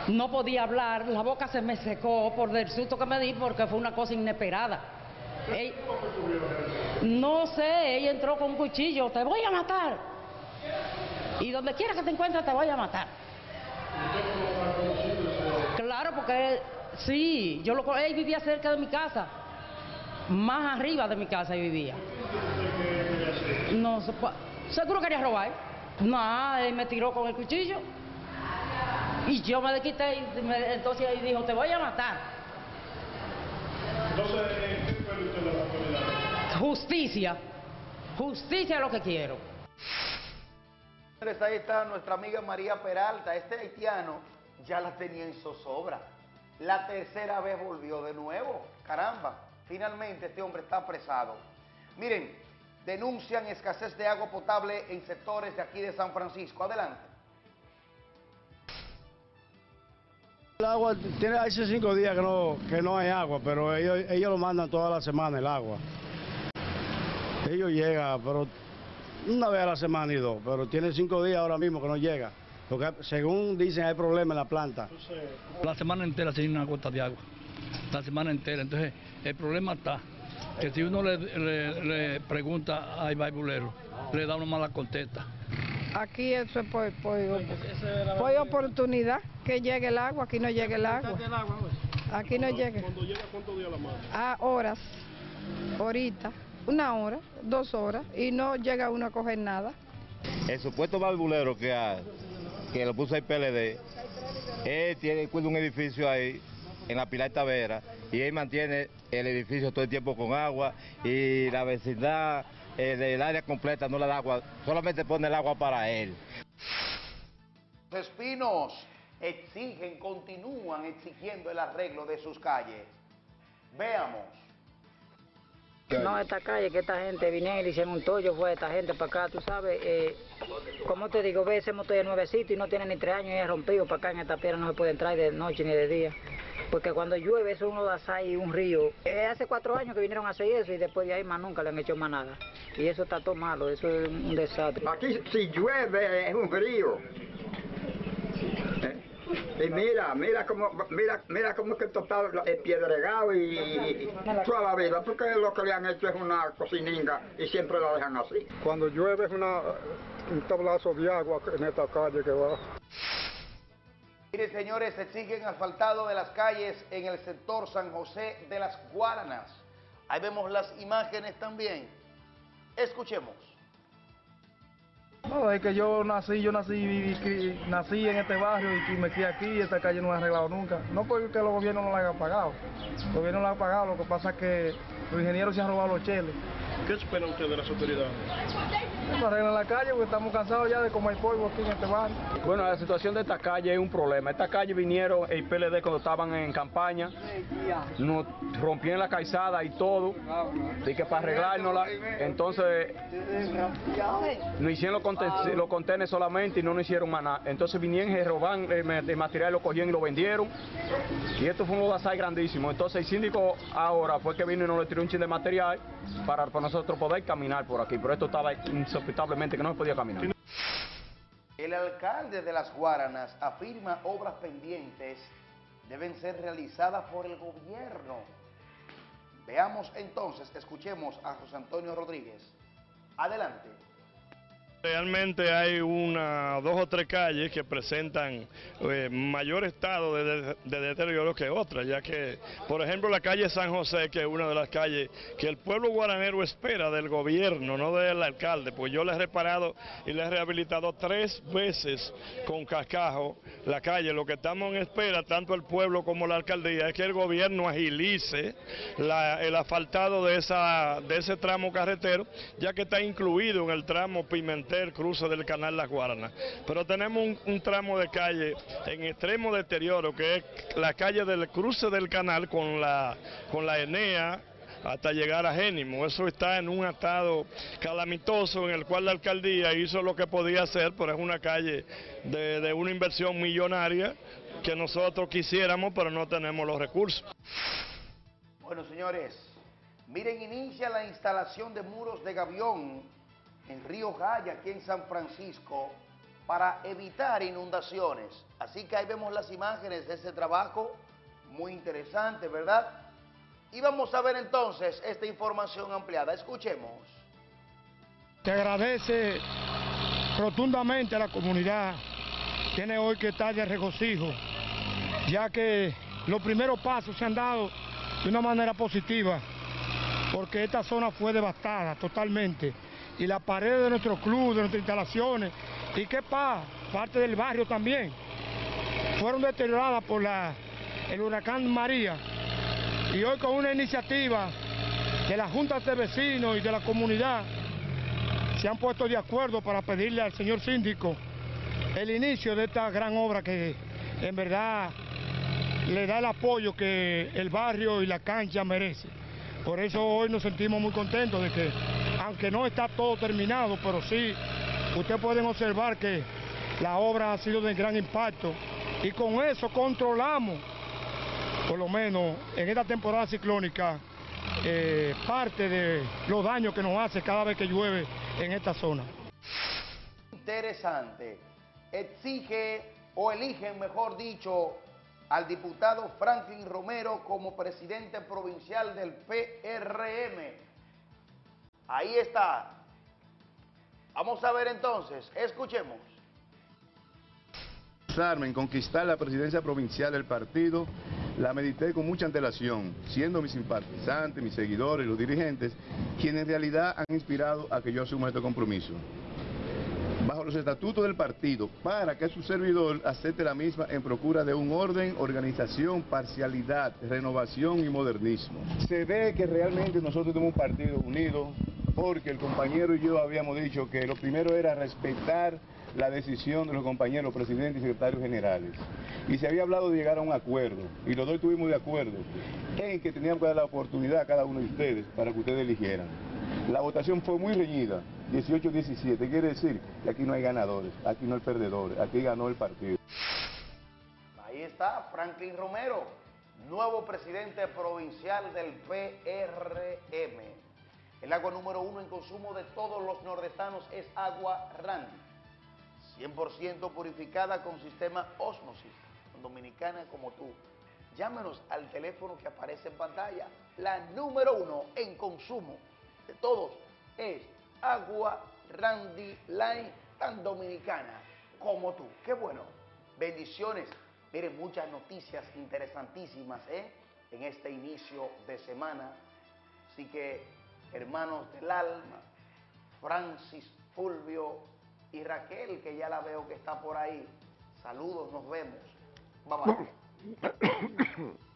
No podía hablar, la boca se me secó por el susto que me di porque fue una cosa inesperada. Ey- no sé, ella entró con un cuchillo, te voy a matar. Y donde quiera que te encuentres te voy a matar. Claro, porque sí, yo lo, él vivía cerca de mi casa, más arriba de mi casa él vivía. No, seguro quería robar. No, él me tiró con el cuchillo y yo me desquité y me- entonces él dijo, te voy a matar. Entonces, ¿en qué fue usted de la autoridad? Justicia, justicia es lo que quiero. Ahí está nuestra amiga María Peralta. Este haitiano ya la tenía en zozobra. La tercera vez volvió de nuevo. Caramba, finalmente este hombre está apresado. Miren, denuncian escasez de agua potable en sectores de aquí de San Francisco. Adelante. El agua, tiene hace cinco días que no, que no hay agua, pero ellos, ellos lo mandan toda la semana el agua. Ellos llegan, pero una vez a la semana y dos, pero tiene cinco días ahora mismo que no llega. Porque según dicen hay problemas en la planta. La semana entera sin una gota de agua. La semana entera. Entonces, el problema está que si uno le, le- le pregunta al baibulero, le da una mala contesta. Aquí eso es por, por, por oportunidad que llegue el agua, aquí no llega el agua. Aquí no llega. Cuando llega, ¿cuántos días la manda? A horas, ahorita, una hora, dos horas, y no llega uno a coger nada. El supuesto barbulero que, ha- que lo puso el PLD, él tiene, cuida un edificio ahí, en la Pilar Tavera, y él mantiene el edificio todo el tiempo con agua, y la vecindad eh, del área completa no le da agua, solamente pone el agua para él. Los espinos exigen, continúan exigiendo el arreglo de sus calles. Veamos. No, esta calle, que esta gente vinieron y hicieron un tollo, fue esta gente para acá, tú sabes, eh, como te digo, ve ese motor de nuevecito y no tiene ni tres años y es rompido para acá en esta piedra, no se puede entrar de noche ni de día. Porque cuando llueve eso uno da y un río. Eh, hace cuatro años que vinieron a hacer eso y después de ahí más nunca le han hecho más nada. Y eso está todo malo, eso es un desastre. Aquí si llueve es un río. Y mira, mira cómo, mira, mira cómo que esto está piedregado y, y toda la vida, porque lo que le han hecho es una cocininga y siempre la dejan así. Cuando llueve es una, un tablazo de agua en esta calle que va. Miren, señores, exigen asfaltado de las calles en el sector San José de las Guaranas. Ahí vemos las imágenes también. Escuchemos. No, es que yo nací, yo nací, cri- nací en este barrio y me crié aquí y esta calle no la ha arreglado nunca. No porque los gobiernos no la hayan pagado. Los gobiernos no la han pagado, lo que pasa es que los ingenieros se han robado los cheles. ¿Qué espera usted de las autoridades? Eso arreglan la calle porque estamos cansados ya de comer polvo aquí en este barrio. Bueno, la situación de esta calle es un problema. Esta calle vinieron el PLD cuando estaban en campaña, nos rompieron la calzada y todo, y que para arreglárnosla, entonces nos hicieron los conten- los contenedores solamente y no nos hicieron más nada. Entonces vinieron y roban el el material, lo cogieron y lo vendieron. Y esto fue un bazar grandísimo. Entonces el síndico ahora fue que vino y nos le tiró un chin de material para, para nosotros poder caminar por aquí. Pero esto estaba que no se podía caminar. El alcalde de Las Guaranas afirma obras pendientes deben ser realizadas por el gobierno. Veamos entonces, escuchemos a José Antonio Rodríguez. Adelante. Realmente hay una, dos o tres calles que presentan eh, mayor estado de, de- de deterioro que otras, ya que, por ejemplo, la calle San José, que es una de las calles que el pueblo guaranero espera del gobierno, no del alcalde, pues yo le he reparado y le he rehabilitado tres veces con cascajo la calle. Lo que estamos en espera, tanto el pueblo como la alcaldía, es que el gobierno agilice la- el asfaltado de, esa, de ese tramo carretero, ya que está incluido en el tramo Pimentel, cruce del canal Las Guaranas. Pero tenemos un, tramo de calle en extremo deterioro, que es la calle del cruce del canal con la, con la Enea, hasta llegar a Génimo. Eso está en un estado calamitoso en el cual la alcaldía hizo lo que podía hacer, pero es una calle de, de una inversión millonaria que nosotros quisiéramos, pero no tenemos los recursos. Bueno, señores, miren, inicia la instalación de muros de gavión en Río Jaya, aquí en San Francisco, para evitar inundaciones. Así que ahí vemos las imágenes de ese trabajo, muy interesante, ¿verdad? Y vamos a ver entonces esta información ampliada. Escuchemos. Te agradece rotundamente a la comunidad. Tiene hoy que estar de regocijo, ya que los primeros pasos se han dado de una manera positiva, porque esta zona fue devastada totalmente. Y las paredes de nuestro club, de nuestras instalaciones, y qué pasa, parte del barrio también, fueron deterioradas por la, el huracán María. Y hoy con una iniciativa de las juntas de vecinos y de la comunidad, se han puesto de acuerdo para pedirle al señor síndico el inicio de esta gran obra que en verdad le da el apoyo que el barrio y la cancha merece. Por eso hoy nos sentimos muy contentos de que, aunque no está todo terminado, pero sí, ustedes pueden observar que la obra ha sido de gran impacto y con eso controlamos, por lo menos en esta temporada ciclónica, eh, parte de los daños que nos hace cada vez que llueve en esta zona. Interesante. Exige o eligen, mejor dicho, al diputado Franklin Romero como presidente provincial del PRM. Ahí está. Vamos a ver entonces, escuchemos. En conquistar la presidencia provincial del partido, la medité con mucha antelación, siendo mis simpatizantes, mis seguidores, los dirigentes, quienes en realidad han inspirado a que yo asuma este compromiso. Bajo los estatutos del partido, para que su servidor acepte la misma en procura de un orden, organización, parcialidad, renovación y modernismo. Se ve que realmente nosotros tenemos un partido unido, porque el compañero y yo habíamos dicho que lo primero era respetar la decisión de los compañeros presidentes y secretarios generales. Y se había hablado de llegar a un acuerdo, y los dos estuvimos de acuerdo, en que teníamos que dar la oportunidad a cada uno de ustedes para que ustedes eligieran. La votación fue muy reñida, 18-17, quiere decir que aquí no hay ganadores, aquí no hay perdedores, aquí ganó el partido. Ahí está Franklin Romero, nuevo presidente provincial del PRM. El agua número uno en consumo de todos los nordestanos es agua Randy. 100% purificada con sistema Osmosis, dominicana como tú. Llámenos al teléfono que aparece en pantalla. La número uno en consumo de todos es agua Randy Line, tan dominicana como tú. Qué bueno. Bendiciones. Miren, muchas noticias interesantísimas ¿eh? en este inicio de semana. Así que, hermanos del alma, Francis, Fulvio y Raquel, que ya la veo que está por ahí. Saludos, nos vemos. Bye bye.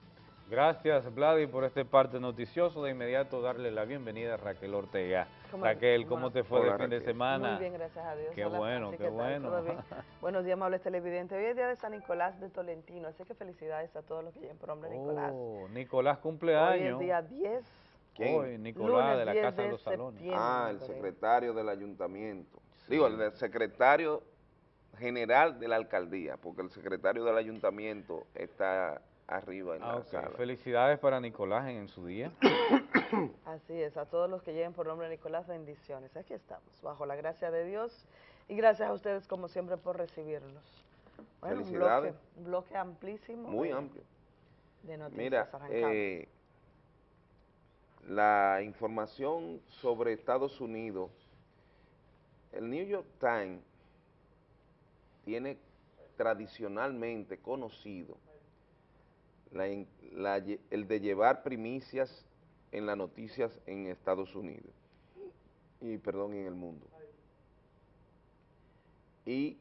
Gracias, Vladi, por este parte noticioso. De inmediato darle la bienvenida a Raquel Ortega. ¿Cómo- Raquel, cómo te fue Hola, de fin de semana? Muy bien, gracias a Dios. Qué Hola, bueno, Francis, qué ¿qué bueno. ¿Todo bien? Buenos días, amables televidentes. Hoy es día de San Nicolás de Tolentino, así que felicidades a todos los que lleven por nombre Nicolás. Oh, Nicolás Hoy cumpleaños. es día 10. Hoy, Nicolás Lunes de la 10 Casa de de los Salones. Ah, el secretario del ayuntamiento. Digo, el secretario general de la alcaldía, porque el secretario del ayuntamiento está arriba en Ah, la ok. sala. Felicidades para Nicolás en, en su día. Así es, a todos los que lleven por nombre Nicolás, bendiciones. Aquí estamos, bajo la gracia de Dios y gracias a ustedes como siempre por recibirnos. Bueno, un bloque, Felicidades. un bloque amplísimo. Muy de- amplio. De noticias Mira, eh, la información sobre Estados Unidos, el New York Times tiene tradicionalmente conocido la la el de llevar primicias en las noticias en Estados Unidos y perdón en el mundo y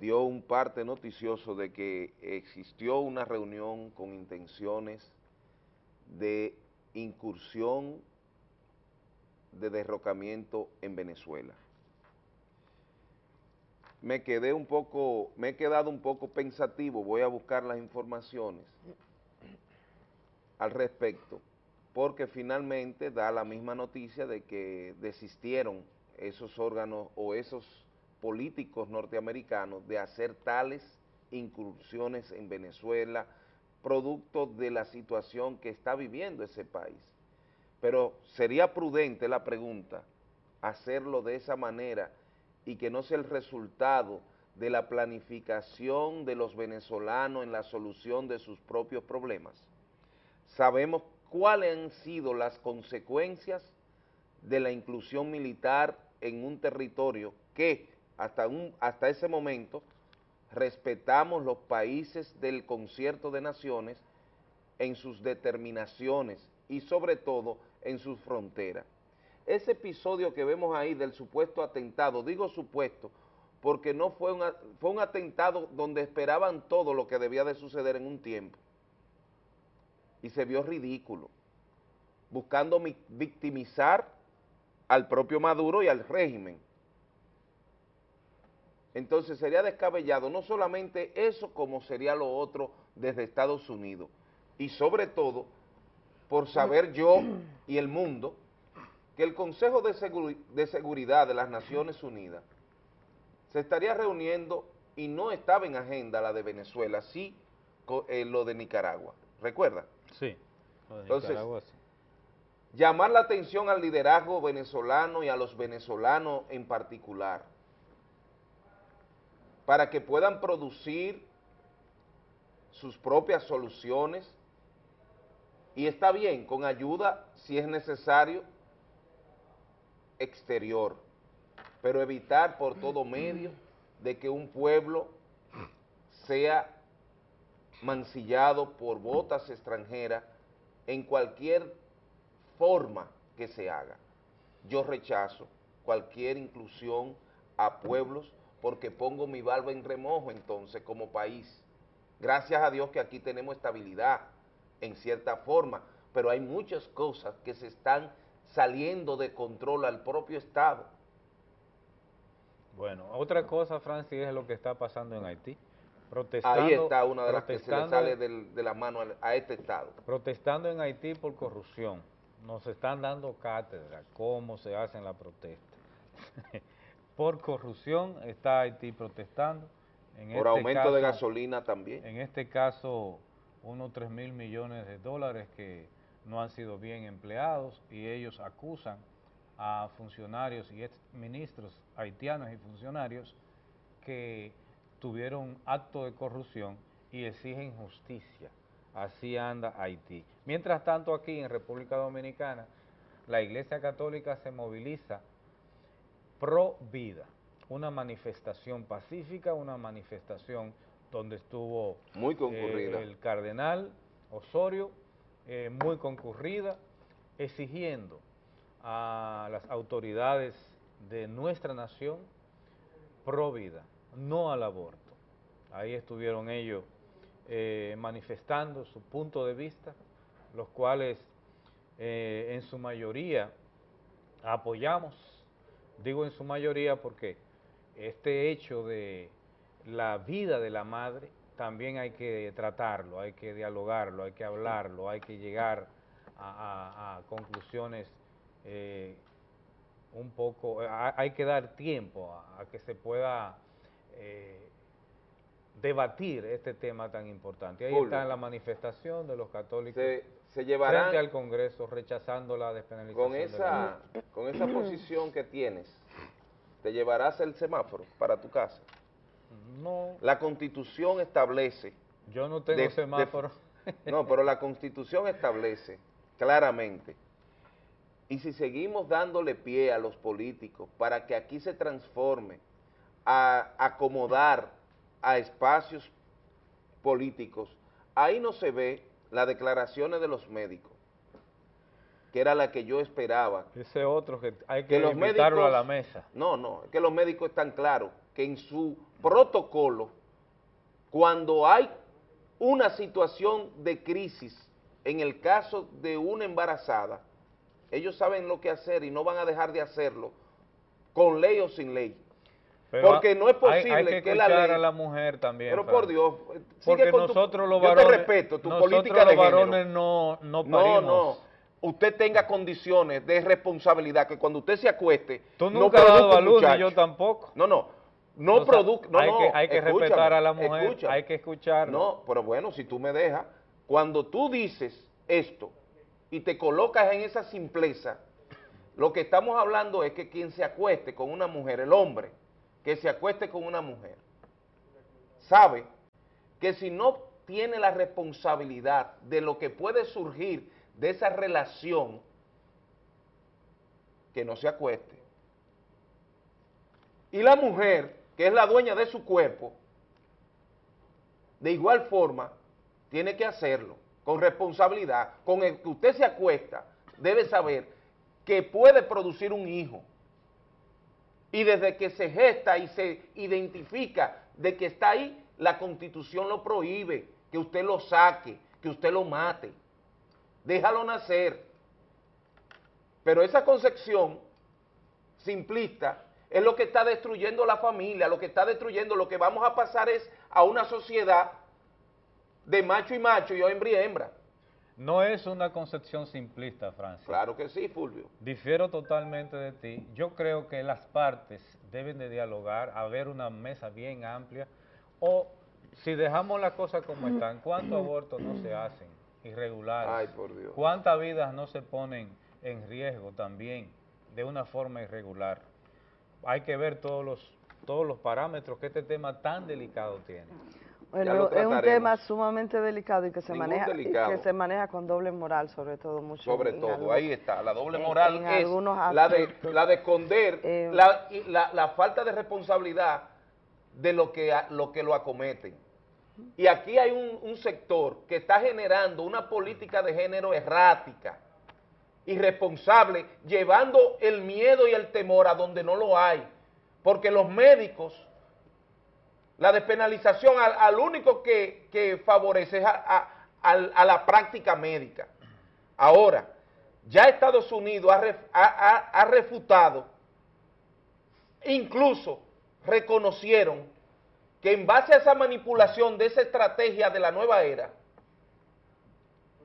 dio un parte noticioso de que existió una reunión con intenciones de incursión de derrocamiento en Venezuela. Me quedé un poco, me he quedado un poco pensativo, voy a buscar las informaciones al respecto, porque finalmente da la misma noticia de que desistieron esos órganos o esos políticos norteamericanos de hacer tales incursiones en Venezuela, producto de la situación que está viviendo ese país. Pero sería prudente la pregunta, hacerlo de esa manera y que no sea el resultado de la planificación de los venezolanos en la solución de sus propios problemas. Sabemos cuáles han sido las consecuencias de la inclusión militar en un territorio que hasta, hasta ese momento respetamos los países del concierto de naciones en sus determinaciones y sobre todo en sus fronteras. Ese episodio que vemos ahí del supuesto atentado, digo supuesto, porque no fue un, a- fue un atentado donde esperaban todo lo que debía de suceder en un tiempo. Y se vio ridículo, buscando mi- victimizar al propio Maduro y al régimen. Entonces sería descabellado no solamente eso como sería lo otro desde Estados Unidos y sobre todo por saber yo y el mundo que el Consejo de, Seguri- de Seguridad de las Naciones Unidas se estaría reuniendo y no estaba en agenda la de Venezuela, sí eh, lo de Nicaragua. ¿Recuerda? Sí. lo de Entonces, Nicaragua, sí. llamar la atención al liderazgo venezolano y a los venezolanos en particular, para que puedan producir sus propias soluciones, y está bien, con ayuda, si es necesario, exterior, pero evitar por todo medio de que un pueblo sea mancillado por botas extranjeras en cualquier forma que se haga. Yo rechazo cualquier inclusión a pueblos porque pongo mi barba en remojo entonces como país. Gracias a Dios que aquí tenemos estabilidad en cierta forma, pero hay muchas cosas que se están saliendo de control al propio Estado. Bueno, otra cosa, Francis, es lo que está pasando en Haití. Protestando, Ahí está una de las que se le sale del- de la mano a este Estado. Protestando en Haití por corrupción. Nos están dando cátedra cómo se hacen las protestas. por corrupción está Haití protestando. En Por este aumento de caso- gasolina también. En este caso, unos 3 mil millones de dólares que no han sido bien empleados y ellos acusan a funcionarios y ex ministros haitianos y funcionarios que tuvieron acto de corrupción y exigen justicia. Así anda Haití. Mientras tanto, aquí en República Dominicana, la Iglesia Católica se moviliza pro vida, una manifestación pacífica, una manifestación donde estuvo Muy eh, concurrida. el cardenal Osorio, eh, muy concurrida, exigiendo a las autoridades de nuestra nación pro vida, no al aborto. Ahí estuvieron ellos eh, manifestando su punto de vista, los cuales eh, en su mayoría apoyamos, digo en su mayoría porque este hecho de la vida de la madre también hay que tratarlo, hay que dialogarlo, hay que hablarlo, hay que llegar a, a- a conclusiones eh, un poco, a- hay que dar tiempo a, que se pueda eh, debatir este tema tan importante. Ahí está la manifestación de los católicos Se, se llevarán frente al Congreso rechazando la despenalización. con de la esa, con esa posición que tienes, ¿te llevarás el semáforo para tu casa? No. La Constitución establece... Yo no tengo de- de- semáforo. no, pero la Constitución establece claramente, y si seguimos dándole pie a los políticos para que aquí se transforme a acomodar a espacios políticos, ahí no se ve las declaraciones de los médicos, que era la que yo esperaba. Ese otro que hay que, Que los médicos- a la mesa. No, no, es que los médicos están claros que en su protocolo, cuando hay una situación de crisis, en el caso de una embarazada, ellos saben lo que hacer y no van a dejar de hacerlo, con ley o sin ley. Pero Porque no es hay- posible hay, que que la ley... a la mujer también. Pero por Dios, sigue Porque con tu- nosotros los yo varones, te respeto, tu política los de varones no, no No, parimos. no. Usted tenga condiciones de responsabilidad, que cuando usted se acueste, Tú no nunca has dado a luz, ni yo tampoco. No, no. No produzca. No, hay no, que- hay que respetar a la mujer, escúchame. hay que escucharla. No, pero bueno, si tú me dejas, cuando tú dices esto y te colocas en esa simpleza, lo que estamos hablando es que quien se acueste con una mujer, el hombre, que se acueste con una mujer, sabe que si no tiene la responsabilidad de lo que puede surgir de esa relación, que no se acueste. Y la mujer, que es la dueña de su cuerpo, de igual forma, tiene que hacerlo, con responsabilidad, con el que usted se acuesta, debe saber que puede producir un hijo. Y desde que se gesta y se identifica de que está ahí, la Constitución lo prohíbe, que usted lo saque, que usted lo mate. Déjalo nacer. Pero esa concepción simplista es lo que está destruyendo la familia, lo que está destruyendo, lo que vamos a pasar es a una sociedad de macho y macho y hembra y hembra. No es una concepción simplista, Francis. Claro que sí, Fulvio. Difiero totalmente de ti. Yo creo que las partes deben de dialogar, haber una mesa bien amplia, o si dejamos las cosas como están, ¿cuántos abortos no se hacen irregulares? Ay, por Dios. ¿Cuántas vidas no se ponen en riesgo también de una forma irregular? Hay que ver todos los, todos los parámetros que este tema tan delicado tiene. Bueno, es un tema sumamente delicado y que se Ningún maneja delicado. que se maneja con doble moral, sobre todo mucho. Sobre en todo, algunos- ahí está, la doble moral en es algunos la de, la de esconder Eh, la, y la- la falta de responsabilidad de lo que, a- lo que lo acometen. Y aquí hay un, un sector que está generando una política de género errática, irresponsable, llevando el miedo y el temor a donde no lo hay. Porque los médicos, la despenalización al, único que, que favorece es a, a- la práctica médica. Ahora, ya Estados Unidos ha- ha- ha refutado, incluso reconocieron que en base a esa manipulación de esa estrategia de la nueva era,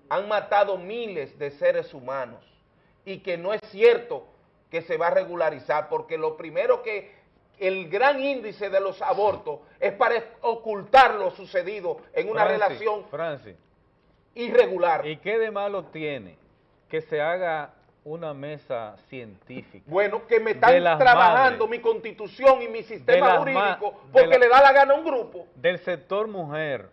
han matado miles de seres humanos y que no es cierto que se va a regularizar, porque lo primero que el gran índice de los abortos es para ocultar lo sucedido en una Francis, relación Francis, irregular. ¿y qué de malo tiene que se haga una mesa científica? Bueno, que me están trabajando madres, mi constitución y mi sistema jurídico porque la- le da la gana a un grupo. del sector mujer,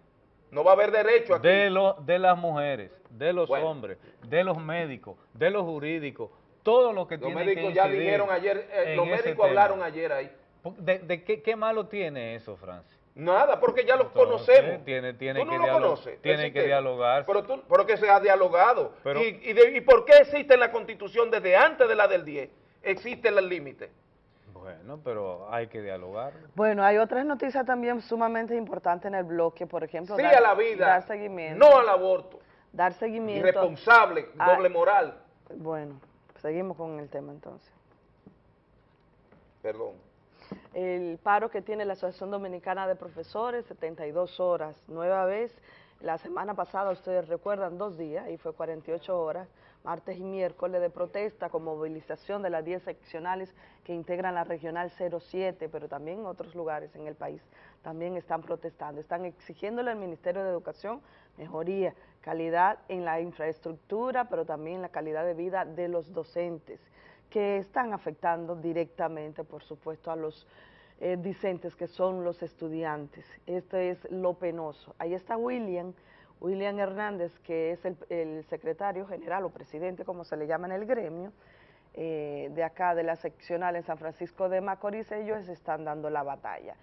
No va a haber derecho aquí. de, lo- de las mujeres, de los Bueno. hombres, de los médicos, de los jurídicos, todo lo que Los tiene médicos que ya dijeron ayer, eh, los médicos tema. hablaron ayer ahí. ¿De, de qué, qué malo tiene eso, Francis? Nada, porque ya los Entonces, conocemos. Tiene, tiene Tú no que lo conoces. Tiene que dialogar. Pero, tú, pero que se ha dialogado. Pero- ¿Y, y, de- ¿Y por qué existe en la Constitución desde antes de la del 10? Existe el límite. Bueno, pero hay que dialogar. Bueno, hay otras noticias también sumamente importantes en el bloque, por ejemplo, Sí dar, a la vida, dar seguimiento. no al aborto. Dar seguimiento. Irresponsable, a- doble moral. Bueno, seguimos con el tema entonces. Perdón. El paro que tiene la Asociación Dominicana de Profesores, 72 horas, nueva vez. La semana pasada, ustedes recuerdan, dos días, y fue 48 horas, martes y miércoles de protesta con movilización de las 10 seccionales que integran la Regional 07, pero también en otros lugares en el país también están protestando. Están exigiéndole al Ministerio de Educación mejoría, calidad en la infraestructura, pero también la calidad de vida de los docentes que están afectando directamente, por supuesto, a los eh, discentes que son los estudiantes. Esto es lo penoso. Ahí está William, William Hernández, que es el, el secretario general o presidente, como se le llama en el gremio, eh, de acá, de la seccional en San Francisco de Macorís, ellos están dando la batalla.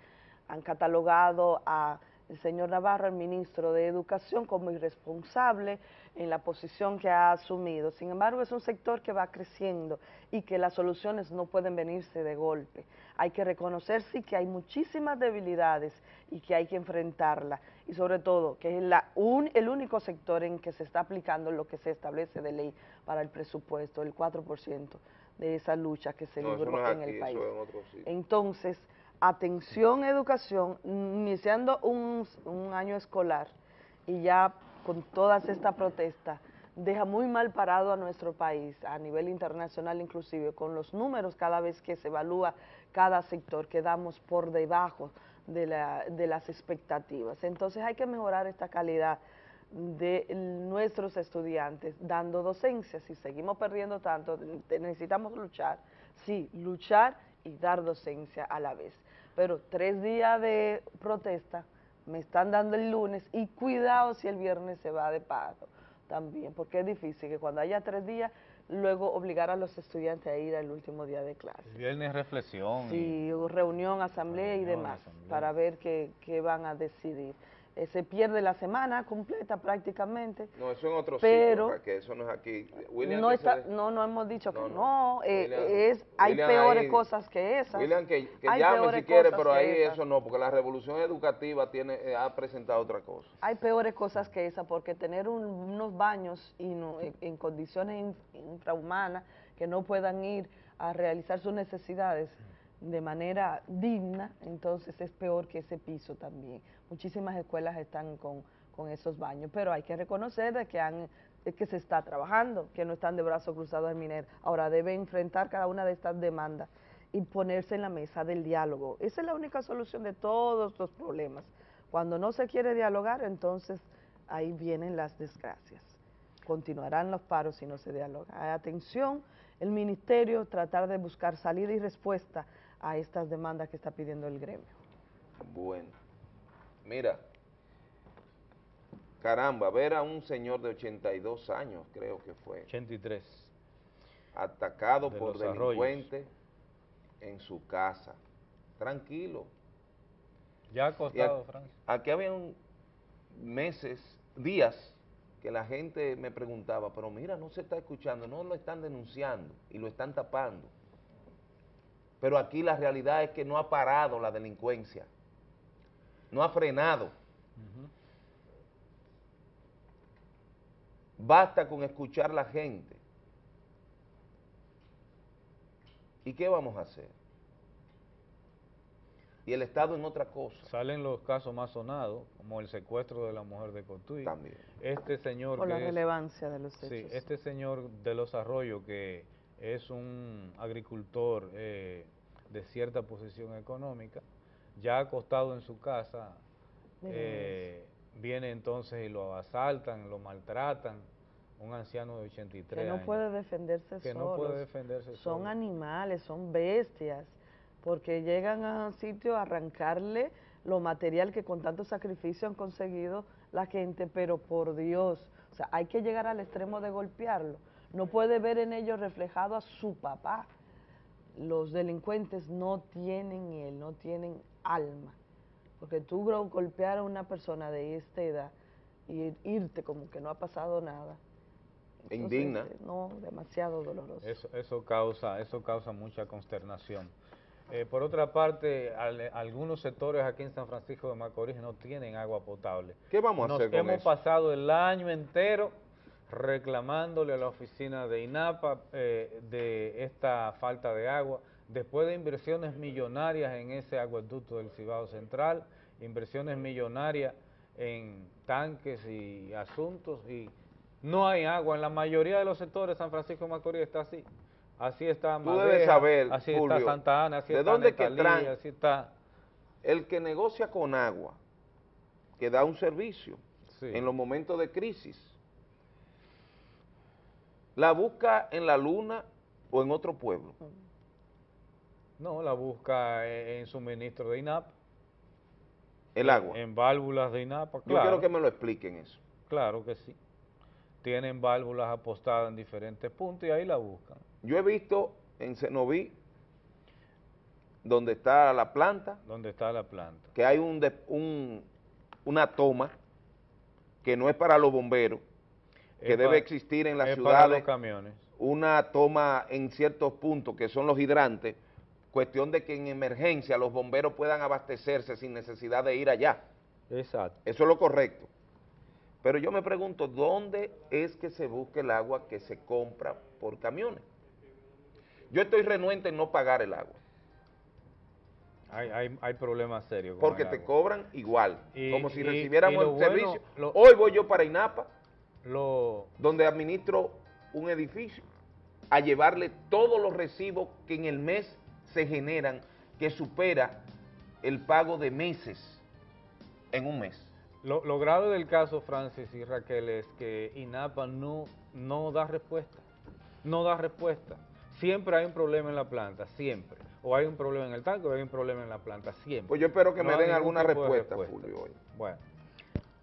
Han catalogado a el señor Navarro, el ministro de Educación, como irresponsable en la posición que ha asumido. Sin embargo, es un sector que va creciendo y que las soluciones no pueden venirse de golpe. Hay que reconocer, sí, que hay muchísimas debilidades y que hay que enfrentarlas. Y sobre todo, que es la un- el único sector en que se está aplicando lo que se establece de ley para el presupuesto, el 4% de esa lucha que se No, libró en aquí, el país. en. Entonces, atención educación, iniciando un, un año escolar y ya con todas estas protestas, deja muy mal parado a nuestro país, a nivel internacional inclusive, con los números cada vez que se evalúa cada sector, quedamos por debajo de, la- de las expectativas. Entonces hay que mejorar esta calidad de nuestros estudiantes dando docencia. Si seguimos perdiendo tanto, necesitamos luchar, sí, luchar y dar docencia a la vez. Pero tres días de protesta me están dando el lunes y cuidado si el viernes se va de paro también, porque es difícil que cuando haya tres días, luego obligar a los estudiantes a ir al último día de clase. El viernes reflexión. y- Sí, reunión, asamblea y demás, asamblea. para ver qué, qué van a decidir. Eh, se pierde la semana completa prácticamente. No, eso en otro Pero- sitio, que eso no es aquí. William, no, está, de- no, no hemos dicho que No, eh, William- es, hay William peores ahí- cosas que esas. William, que, que llame si quiere, pero ahí esas. eso no, porque la revolución educativa tiene eh, ha presentado otra cosa. Hay peores cosas que esa, porque tener un- unos baños inu- en, en condiciones in- infrahumanas que no puedan ir a realizar sus necesidades de manera digna, entonces es peor que ese piso también. Muchísimas escuelas están con, con esos baños, pero hay que reconocer de que, han, que se está trabajando, que no están de brazos cruzados el minero. Ahora debe enfrentar cada una de estas demandas y ponerse en la mesa del diálogo. Esa es la única solución de todos los problemas. Cuando no se quiere dialogar, entonces ahí vienen las desgracias. Continuarán los paros si no se dialoga. Atención, el ministerio tratar de buscar salida y respuesta a estas demandas que está pidiendo el gremio. Bueno, mira, caramba, ver a un señor de 82 años, creo que fue, 83. atacado De por Arroyos. delincuentes en su casa, tranquilo. Ya ha Y costado, aquí- Francis. Aquí habían meses, días, que la gente me preguntaba, pero mira, no se está escuchando, no lo están denunciando y lo están tapando. Pero aquí la realidad es que no ha parado la delincuencia, no ha frenado. Basta con escuchar la gente. ¿Y qué vamos a hacer? Y el Estado en otra cosa. Salen los casos más sonados, como el secuestro de la mujer de Cotuí. También. Este señor Por la es- relevancia de los hechos. Sí, este señor de los Arroyos, que es un agricultor eh, de cierta posición económica, ya acostado en su casa, eh, viene entonces y lo asaltan, lo maltratan, un anciano de 83 que no años. puede defenderse Que no puede defenderse Son animales, son bestias, porque llegan a un sitio a arrancarle lo material que con tanto sacrificio han conseguido la gente, pero por Dios, o sea, hay que llegar al extremo de golpearlo. No puede ver en ellos reflejado a su papá. Los delincuentes no tienen él, no tienen alma. Porque tú golpear a una persona de esta edad y irte como que no ha pasado nada. Entonces, Indigna. No, demasiado doloroso. Eso, eso, causa, eso causa mucha consternación. Eh, por otra parte, al- algunos sectores aquí en San Francisco de Macorís no tienen agua potable. ¿Qué vamos a Nos hacer con hemos eso? pasado el año entero reclamándole a la oficina de INAPA eh, de esta falta de agua, después de inversiones millonarias en ese acueducto del Cibao Central, inversiones millonarias en tanques y asuntos, y no hay agua. En la mayoría de los sectores San Francisco de Macorís está así. Así está Tú debes saber, así está Santa Ana, así ¿de está dónde que traen? así está... El que negocia con agua, que da un servicio en los momentos de crisis, la busca en la luna o en otro pueblo. No, la busca en, suministro de INAP. El agua. En válvulas de INAPA, Yo claro. quiero que me lo expliquen eso. Claro que sí. Tienen válvulas apostadas en diferentes puntos y ahí la buscan. Yo he visto en Cenoví, donde está la planta, ¿Dónde está la planta? que hay un, un- una toma que no es para los bomberos, que Es debe existir en las ciudades una toma en ciertos puntos que son los hidrantes, cuestión de que en emergencia los bomberos puedan abastecerse sin necesidad de ir allá. Exacto. Eso es lo correcto. Pero yo me pregunto, ¿dónde es que se busca el agua que se compra por camiones? Yo estoy renuente en no pagar el agua, Hay, hay, hay problemas serios. porque te agua. cobran igual, Y- como si y- recibiéramos y el bueno, servicio. lo- Hoy voy yo para INAPA, Lo, donde administro un edificio, a llevarle todos los recibos que en el mes se generan, que supera el pago de meses en un mes. lo, lo grave del caso, Francis y Raquel, es que INAPA no, no da respuesta. No da respuesta. Siempre hay un problema en la planta, siempre. O hay un problema en el tanque o hay un problema en la planta, siempre. Pues yo espero que No me den alguna de respuesta, hoy. Bueno.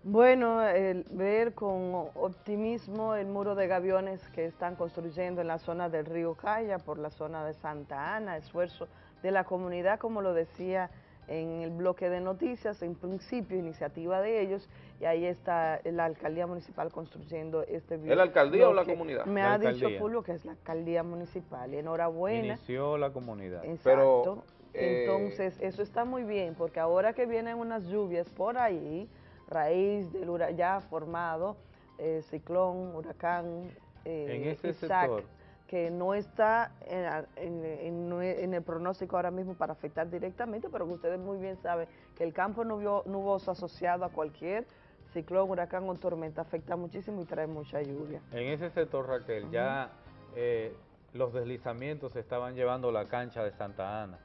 Bueno, el ver con optimismo el muro de gaviones que están construyendo en la zona del río Calla, por la zona de Santa Ana, esfuerzo de la comunidad, como lo decía en el bloque de noticias, en principio iniciativa de ellos, y ahí está la alcaldía municipal construyendo este ¿Es la alcaldía o la comunidad? Me La ha dicho. Fulvio que es la alcaldía municipal, y enhorabuena. Inició la comunidad. Exacto. eh, Entonces, eso está muy bien, porque ahora que vienen unas lluvias por ahí, raíz del hura- ya formado, eh, ciclón, huracán, eh, En ese Isaac, sector. que no está en, en- el pronóstico ahora mismo para afectar directamente, pero que ustedes muy bien saben que el campo nubio- nuboso asociado a cualquier ciclón, huracán o tormenta afecta muchísimo y trae mucha lluvia. En ese sector, Raquel, ya eh, los deslizamientos estaban llevando la cancha de Santa Ana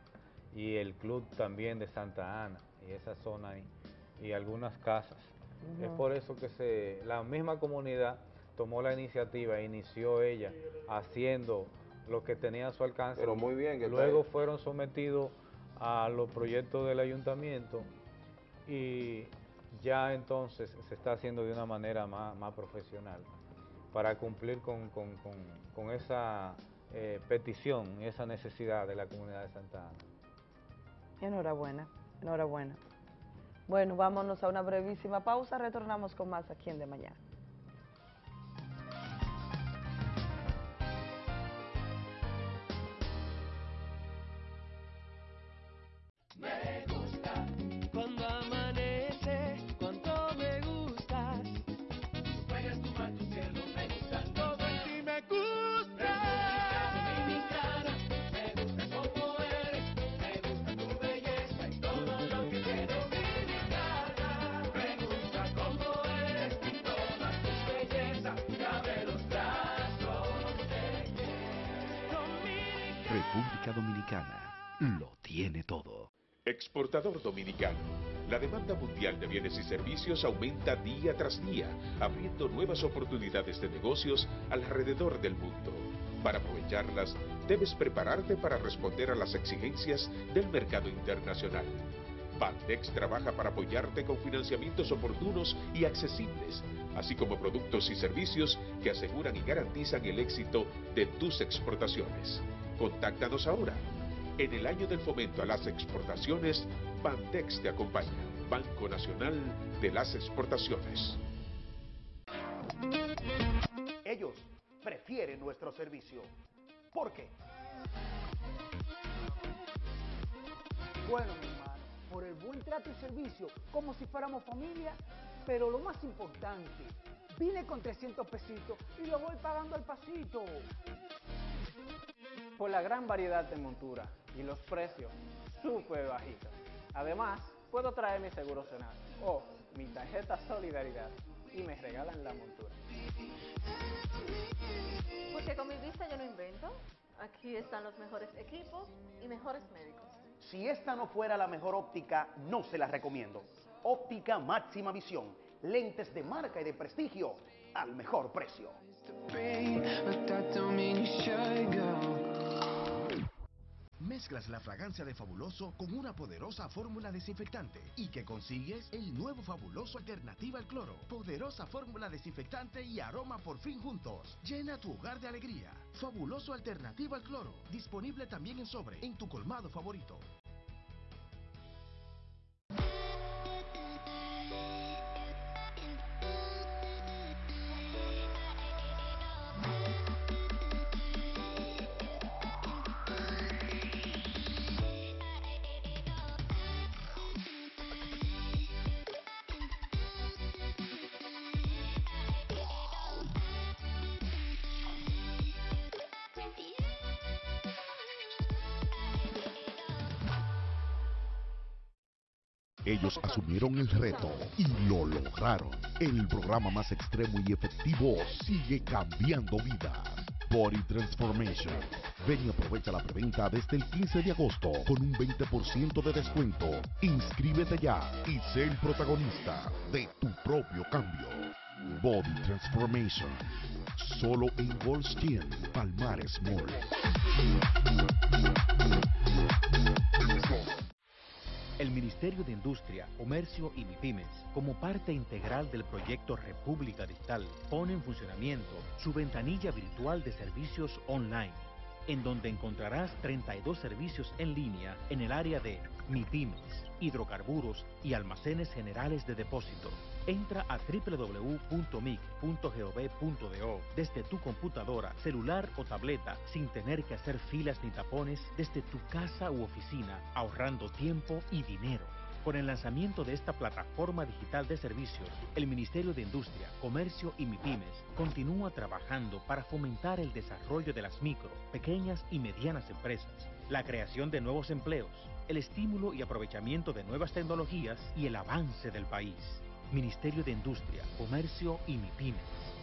y el club también de Santa Ana y esa zona ahí y algunas casas. Es por eso que se, la misma comunidad tomó la iniciativa e inició ella haciendo lo que tenía a su alcance. Pero muy bien que Luego fueron sometidos a los proyectos del ayuntamiento y ya entonces se está haciendo de una manera más, más profesional para cumplir con, con- con- con esa eh, petición, esa necesidad de la comunidad de Santa Ana. Enhorabuena, enhorabuena. Bueno, vámonos a una brevísima pausa, retornamos con más aquí en De Mañana. República Dominicana lo tiene todo. Exportador dominicano. La demanda mundial de bienes y servicios aumenta día tras día, abriendo nuevas oportunidades de negocios alrededor del mundo. Para aprovecharlas, debes prepararte para responder a las exigencias del mercado internacional. Bandex trabaja para apoyarte con financiamientos oportunos y accesibles, así como productos y servicios que aseguran y garantizan el éxito de tus exportaciones. Contáctanos ahora. En el año del fomento a las exportaciones, Bandex te acompaña, Banco Nacional de las Exportaciones. Ellos prefieren nuestro servicio. ¿Por qué? Bueno, mi hermano, por el buen trato y servicio, como si fuéramos familia, pero lo más importante, vine con 300 pesitos y lo voy pagando al pasito. Por la gran variedad de monturas y los precios súper bajitos. Además, puedo traer mi seguro Senado o mi tarjeta Solidaridad y me regalan la montura. Porque con mi vista yo no invento. Aquí están los mejores equipos y mejores médicos. Si esta no fuera la mejor óptica, no se la recomiendo. Óptica máxima visión. Lentes de marca y de prestigio al mejor precio. Mezclas la fragancia de Fabuloso con una poderosa fórmula desinfectante y que consigues el nuevo Fabuloso Alternativa al Cloro. Poderosa fórmula desinfectante y aroma por fin juntos. Llena tu hogar de alegría. Fabuloso Alternativa al Cloro. Disponible también en sobre en tu colmado favorito. Asumieron el reto y lo lograron. El programa más extremo y efectivo sigue cambiando vidas. Body Transformation. Ven y aprovecha la preventa desde el 15 de agosto con un 20% de descuento. Inscríbete ya y sé el protagonista de tu propio cambio. Body Transformation. Solo en Goldstein, Palmares Mall. Ministerio de Industria, Comercio y MIPIMES, como parte integral del proyecto República Digital, pone en funcionamiento su ventanilla virtual de servicios online, en donde encontrarás 32 servicios en línea en el área de MIPIMES, hidrocarburos y almacenes generales de depósito. Entra a www.mic.gov.do desde tu computadora, celular o tableta sin tener que hacer filas ni tapones desde tu casa u oficina, ahorrando tiempo y dinero. Con el lanzamiento de esta plataforma digital de servicios, el Ministerio de Industria, Comercio y MIPIMES continúa trabajando para fomentar el desarrollo de las micro, pequeñas y medianas empresas, la creación de nuevos empleos, el estímulo y aprovechamiento de nuevas tecnologías y el avance del país. Ministerio de Industria, Comercio y MIPIMES.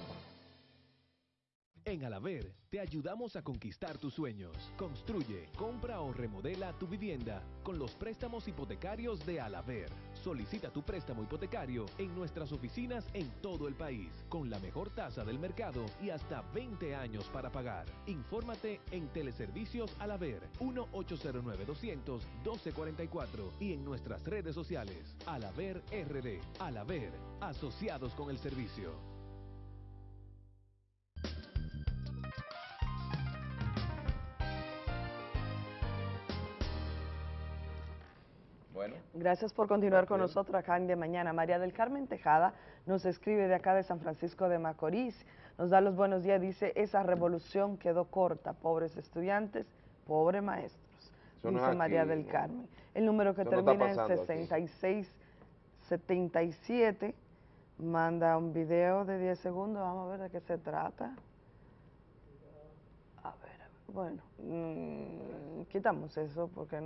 En Alaver te ayudamos a conquistar tus sueños. Construye, compra o remodela tu vivienda con los préstamos hipotecarios de Alaver. Solicita tu préstamo hipotecario en nuestras oficinas en todo el país, con la mejor tasa del mercado y hasta 20 años para pagar. Infórmate en Teleservicios Alaver 1-809-200-1244 y en nuestras redes sociales Alaver RD. Alaver, asociados con el servicio. Bueno. Gracias por continuar con nosotros acá en De Mañana. María del Carmen Tejada nos escribe de acá de San Francisco de Macorís, nos da los buenos días, dice, esa revolución quedó corta, pobres estudiantes, pobres maestros, Eso no dice María aquí, del ¿no? Carmen. El número que Eso no termina en pasando aquí. 6677 manda un video de 10 segundos, vamos a ver de qué se trata. A ver, bueno, mm, quitamos eso porque,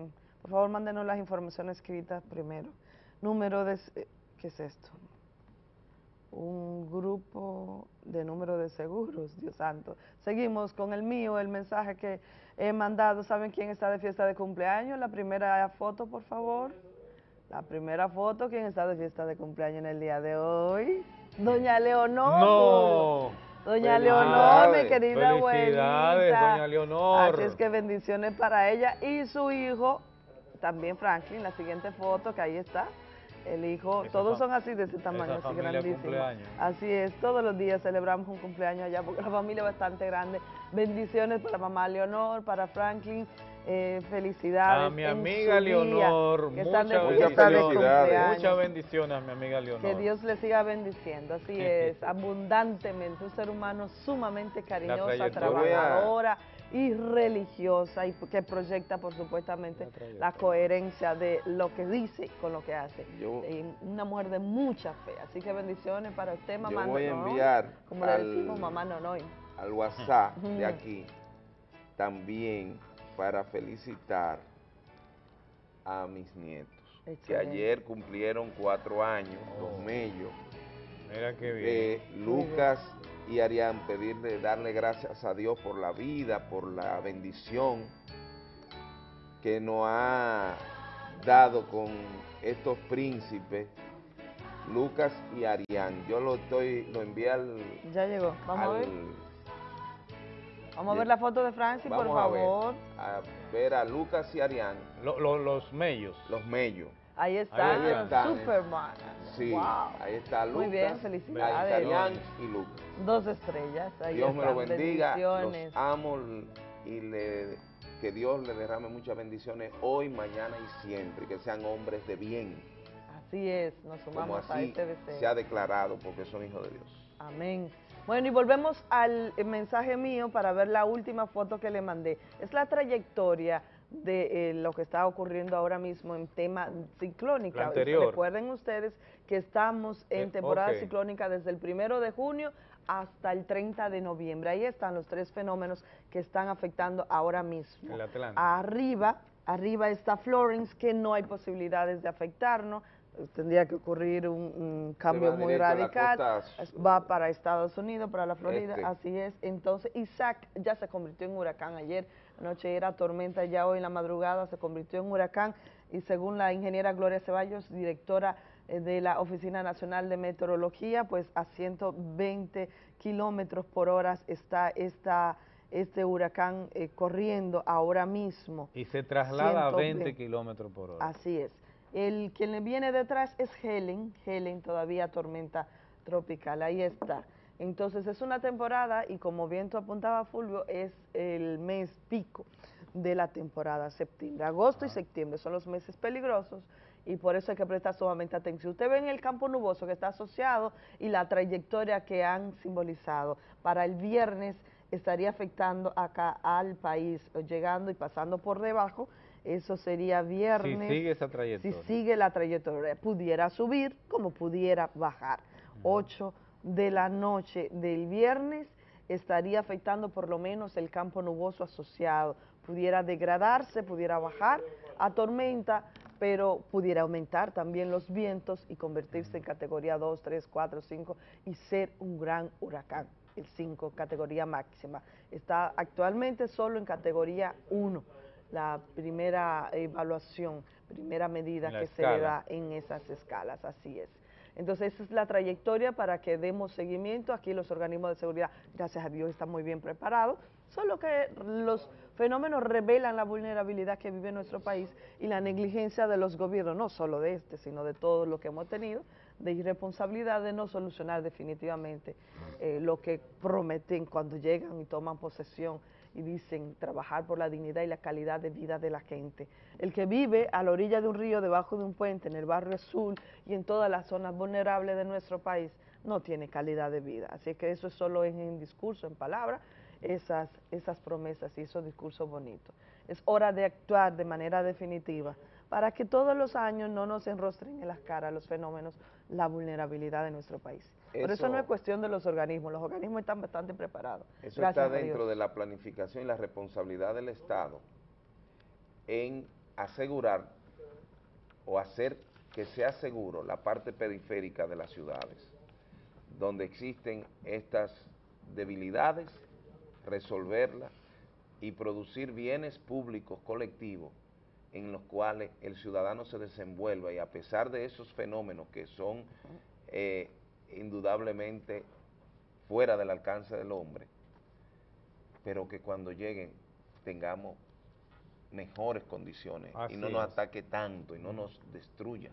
por favor, mándenos las informaciones escritas primero. Número de, ¿qué es esto? Un grupo de número de seguros, Dios santo. Seguimos con el mío, el mensaje que he mandado. ¿Saben quién está de fiesta de cumpleaños? La primera foto, por favor. La primera foto, ¿quién está de fiesta de cumpleaños en el día de hoy? Doña Leonor. No. Doña Leonor, mi querida Felicidades, abuelita. doña Leonor. Así es que bendiciones para ella y su hijo, también Franklin, la siguiente foto que ahí está. El hijo, Esa todos son así de ese tamaño, así cumpleaños. Así es, todos los días celebramos un cumpleaños allá porque la familia es bastante grande. Bendiciones para mamá Leonor, para Franklin, eh, felicidades. A mi amiga día, Leonor, de muchas bendiciones. Muchas bendiciones a mi amiga Leonor. Que Dios le siga bendiciendo, así es, abundantemente, un ser humano sumamente cariñosa, trabajadora, y religiosa y que proyecta por supuestamente la coherencia de lo que dice con lo que hace. Yo- Y una mujer de mucha fe, así que bendiciones para usted, mamá. Yo voy a Nonoy, enviar como le al- decimos, mamá Nonoy. al WhatsApp de aquí también para felicitar a mis nietos, que ayer cumplieron cuatro años, los mellos. Mira qué bien. Eh, Lucas y Arián, pedirle, darle gracias a Dios por la vida, por la bendición que nos ha dado con estos príncipes, Lucas y Arián. Yo lo estoy, lo envié al, Ya llegó, vamos a ver. Vamos a ver la foto de Francis, por Vamos a ver. favor. a ver a Lucas y Arián. los mellos. Los mellos. Ahí está, Ahí. Superman. Sí, Wow. ahí está Lucas. Muy bien, felicidades. Y Lucas. Dos estrellas. Ahí Dios me lo bendiga, los amo y le, que Dios le derrame muchas bendiciones hoy, mañana y siempre, que sean hombres de bien, Así es, nos como sumamos a así este deseo. se ha declarado, porque son hijos de Dios. Amén. Bueno, y volvemos al mensaje mío para ver la última foto que le mandé. Es la trayectoria de eh, lo que está ocurriendo ahora mismo en tema ciclónica. Recuerden ustedes que estamos en Eh, temporada ciclónica desde el primero de junio hasta el 30 de noviembre. Ahí están los tres fenómenos que están afectando ahora mismo. El Atlántico. Arriba, arriba está Florence, que no hay posibilidades de afectarnos. Tendría que ocurrir un, un cambio muy radical. costa Va para Estados Unidos, para la Florida, Este. así es. Entonces, Isaac ya se convirtió en huracán ayer. Anoche era tormenta, ya hoy en la madrugada se convirtió en huracán. Y según la ingeniera Gloria Ceballos, directora eh, de la Oficina Nacional de Meteorología, pues a 120 kilómetros por hora está esta, este huracán eh, corriendo ahora mismo. Y se traslada a 120. 20 kilómetros por hora. Así es. El quien le viene detrás es Helen, Helen todavía tormenta tropical, ahí está. Entonces es una temporada y como bien tú apuntaba Fulvio, es el mes pico de la temporada septiembre. Agosto y septiembre son los meses peligrosos y por eso hay que prestar sumamente atención. Usted ve en el campo nuboso que está asociado y la trayectoria que han simbolizado. Para el viernes estaría afectando acá al país, llegando y pasando por debajo. Eso sería viernes. Si sigue esa trayectoria. Si sigue la trayectoria, pudiera subir como pudiera bajar. 8 de la noche del viernes estaría afectando por lo menos el campo nuboso asociado. Pudiera degradarse, pudiera bajar a tormenta, pero pudiera aumentar también los vientos y convertirse en categoría 2, 3, 4, 5 y ser un gran huracán, el 5, categoría máxima. Está actualmente solo en categoría 1 la primera evaluación, primera medida La que se le da en esas escalas, así es. Entonces, esa es la trayectoria para que demos seguimiento. Aquí los organismos de seguridad, gracias a Dios, están muy bien preparados, solo que los fenómenos revelan la vulnerabilidad que vive nuestro país y la negligencia de los gobiernos, no solo de este, sino de todo lo que hemos tenido, de irresponsabilidad de no solucionar definitivamente eh, lo que prometen cuando llegan y toman posesión y dicen trabajar por la dignidad y la calidad de vida de la gente. El que vive a la orilla de un río, debajo de un puente, en el barrio azul y en todas las zonas vulnerables de nuestro país, no tiene calidad de vida. Así que eso es solo en discurso, en palabras, esas, esas promesas y esos discursos bonitos. Es hora de actuar de manera definitiva para que todos los años no nos enrostren en las caras los fenómenos, la vulnerabilidad de nuestro país. Por eso Eso- no es cuestión de los organismos, los organismos están bastante preparados. Eso Gracias está dentro de la planificación y la responsabilidad del Estado en asegurar o hacer que sea seguro la parte periférica de las ciudades, donde existen estas debilidades, resolverlas y producir bienes públicos colectivos en los cuales el ciudadano se desenvuelva y a pesar de esos fenómenos que son eh, indudablemente fuera del alcance del hombre, pero que cuando lleguen tengamos mejores condiciones y no nos es. ataque tanto y no nos destruya.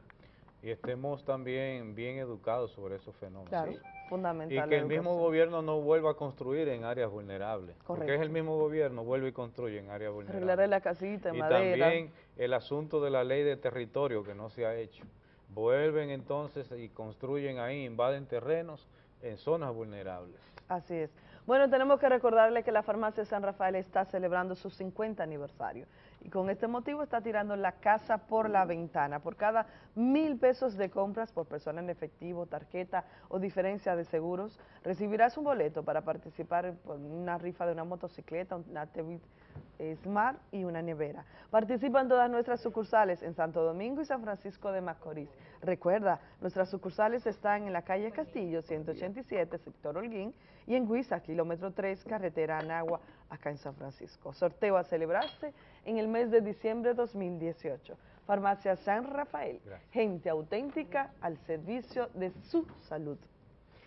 Y estemos también bien educados sobre esos fenómenos. Claro, Sí. fundamental. Y que el mismo educación. gobierno no vuelva a construir en áreas vulnerables. Porque es el mismo gobierno, vuelve y construye en áreas vulnerables. Arreglar la casita, y madera. también el asunto de la ley de territorio que no se ha hecho. Vuelven entonces y construyen ahí, invaden terrenos en zonas vulnerables. Así es. Bueno, tenemos que recordarle que la farmacia San Rafael está celebrando su 50 aniversario y con este motivo está tirando la casa por la ventana. Por cada mil pesos de compras por persona en efectivo, tarjeta o diferencia de seguros, recibirás un boleto para participar en una rifa de una motocicleta, una TV Smart y una nevera. Participa en todas nuestras sucursales en Santo Domingo y San Francisco de Macorís. Recuerda, nuestras sucursales están en la calle Castillo, 187, sector Holguín, y en Huiza, kilómetro 3, carretera Anagua, acá en San Francisco. Sorteo a celebrarse en el mes de diciembre de 2018. Farmacia San Rafael, gente auténtica al servicio de su salud.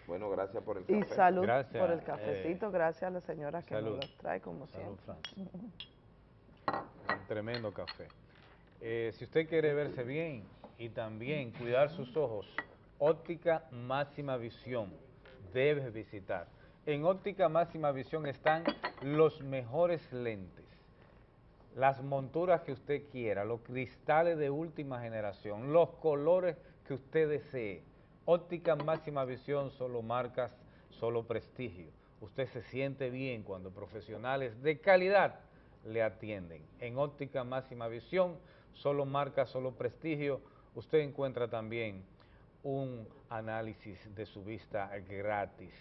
Bueno, gracias por el café. Y salud Gracias, por el eh, cafecito, gracias a la señora que salud. nos lo trae como Salud, siempre. Un tremendo café. Eh, si usted quiere verse bien y también cuidar sus ojos, Óptica Máxima Visión debes visitar. En Óptica Máxima Visión están los mejores lentes, las monturas que usted quiera, los cristales de última generación, los colores que usted desee. Óptica Máxima Visión, solo marcas, solo prestigio. Usted se siente bien cuando profesionales de calidad le atienden. En Óptica Máxima Visión, solo marca, solo prestigio, usted encuentra también un análisis de su vista gratis.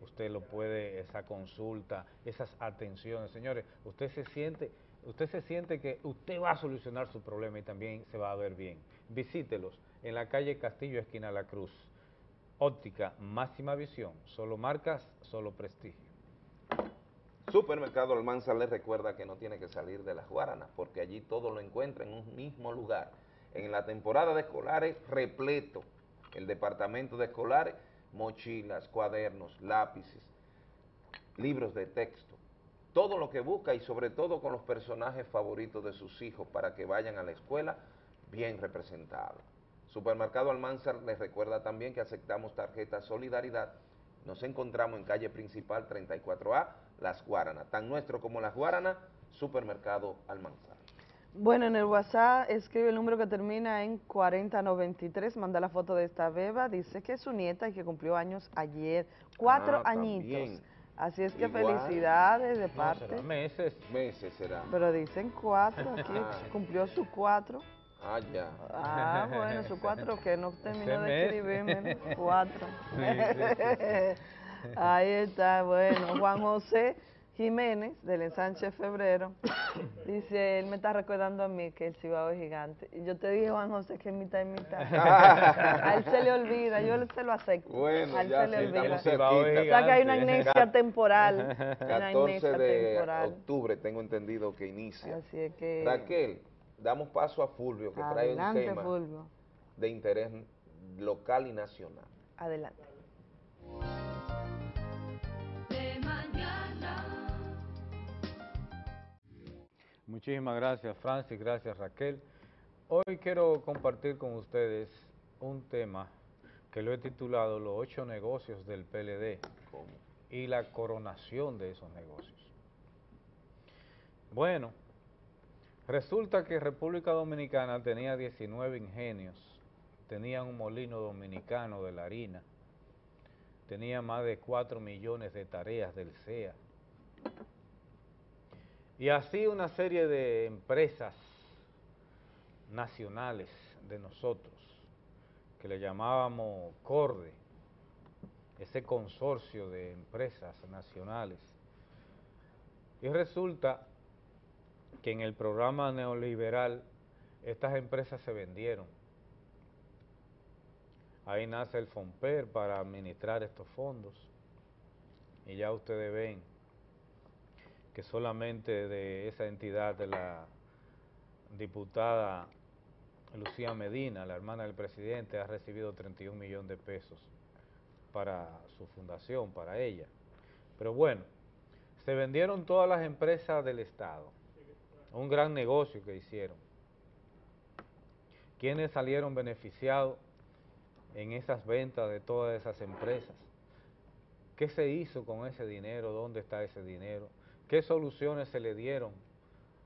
Usted lo puede, esa consulta, esas atenciones. Señores, usted se siente, usted se siente que usted va a solucionar su problema y también se va a ver bien. Visítelos en la calle Castillo, esquina La Cruz. Óptica Máxima Visión, solo marcas, solo prestigio. Supermercado Almanza les recuerda que no tiene que salir de las Guaranas, porque allí todo lo encuentra en un mismo lugar. En la temporada de escolares, repleto. El departamento de escolares, mochilas, cuadernos, lápices, libros de texto. Todo lo que busca y sobre todo con los personajes favoritos de sus hijos para que vayan a la escuela bien representados. Supermercado Almanzar les recuerda también que aceptamos tarjeta Solidaridad. Nos encontramos en calle principal 34A, Las Guaranas. Tan nuestro como Las Guaranas, Supermercado Almanzar. Bueno, en el WhatsApp escribe el número que termina en 4093, manda la foto de esta beba, dice que es su nieta y que cumplió años ayer, cuatro Ah, añitos. también. Así es que Igual. felicidades de No, parte. será meses. Meses será. Pero dicen cuatro, aquí Ah. cumplió su cuatro. Ah, ya. Ah, bueno, su cuatro que no terminó de escribirme, cuatro. Sí, sí, Ahí está, bueno, Juan José Jiménez, del ensanche Febrero, dice, él me está recordando a mí que el Cibao es gigante. Y yo te dije, Juan José, que es mitad y mitad. a él se le olvida, yo se lo acepto. Bueno, a él ya se le olvida. cerquita. O sea que hay una amnesia temporal. Una 14 amnesia de temporal. octubre tengo entendido que inicia. Así es que... Raquel, damos paso a Fulvio que trae un tema Fulvio. de interés local y nacional. Adelante. Muchísimas gracias Francis, gracias Raquel. Hoy quiero compartir con ustedes un tema que lo he titulado Los ocho negocios del PLD y la coronación de esos negocios. Bueno, resulta que República Dominicana tenía 19 ingenios, tenía un molino dominicano de la harina, tenía más de 4 millones de tareas del CEA, y así una serie de empresas nacionales de nosotros, que le llamábamos CORDE, ese consorcio de empresas nacionales. Y resulta que en el programa neoliberal estas empresas se vendieron. Ahí nace el FOMPER para administrar estos fondos. Y ya ustedes ven que solamente de esa entidad de la diputada Lucía Medina, la hermana del presidente, ha recibido 31 millones de pesos para su fundación, para ella. Pero bueno, se vendieron todas las empresas del Estado, un gran negocio que hicieron. ¿Quiénes salieron beneficiados en esas ventas de todas esas empresas? ¿Qué se hizo con ese dinero? ¿Dónde está ese dinero? ¿Qué soluciones se le dieron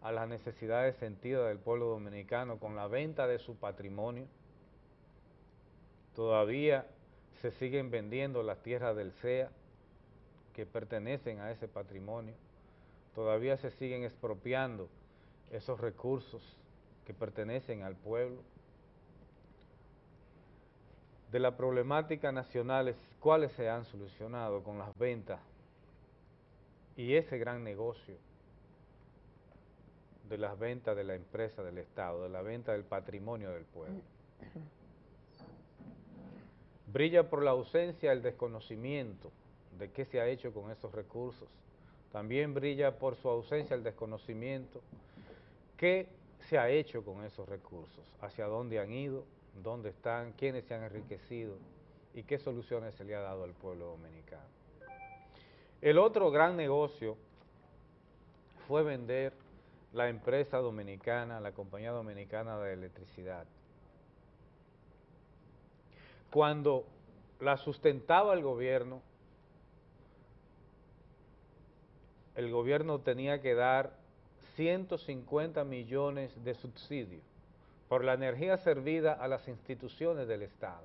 a las necesidades sentidas del pueblo dominicano con la venta de su patrimonio? Todavía se siguen vendiendo las tierras del CEA, que pertenecen a ese patrimonio, todavía se siguen expropiando esos recursos que pertenecen al pueblo. De las problemáticas nacionales, ¿cuáles se han solucionado con las ventas y ese gran negocio de las ventas de la empresa del Estado, de la venta del patrimonio del pueblo? Brilla por la ausencia el desconocimiento de qué se ha hecho con esos recursos. También brilla por su ausencia el desconocimiento qué se ha hecho con esos recursos, hacia dónde han ido, dónde están, quiénes se han enriquecido y qué soluciones se le ha dado al pueblo dominicano. El otro gran negocio fue vender la empresa dominicana, la compañía dominicana de electricidad. Cuando la sustentaba el gobierno, el gobierno tenía que dar 150 millones de subsidios por la energía servida a las instituciones del Estado.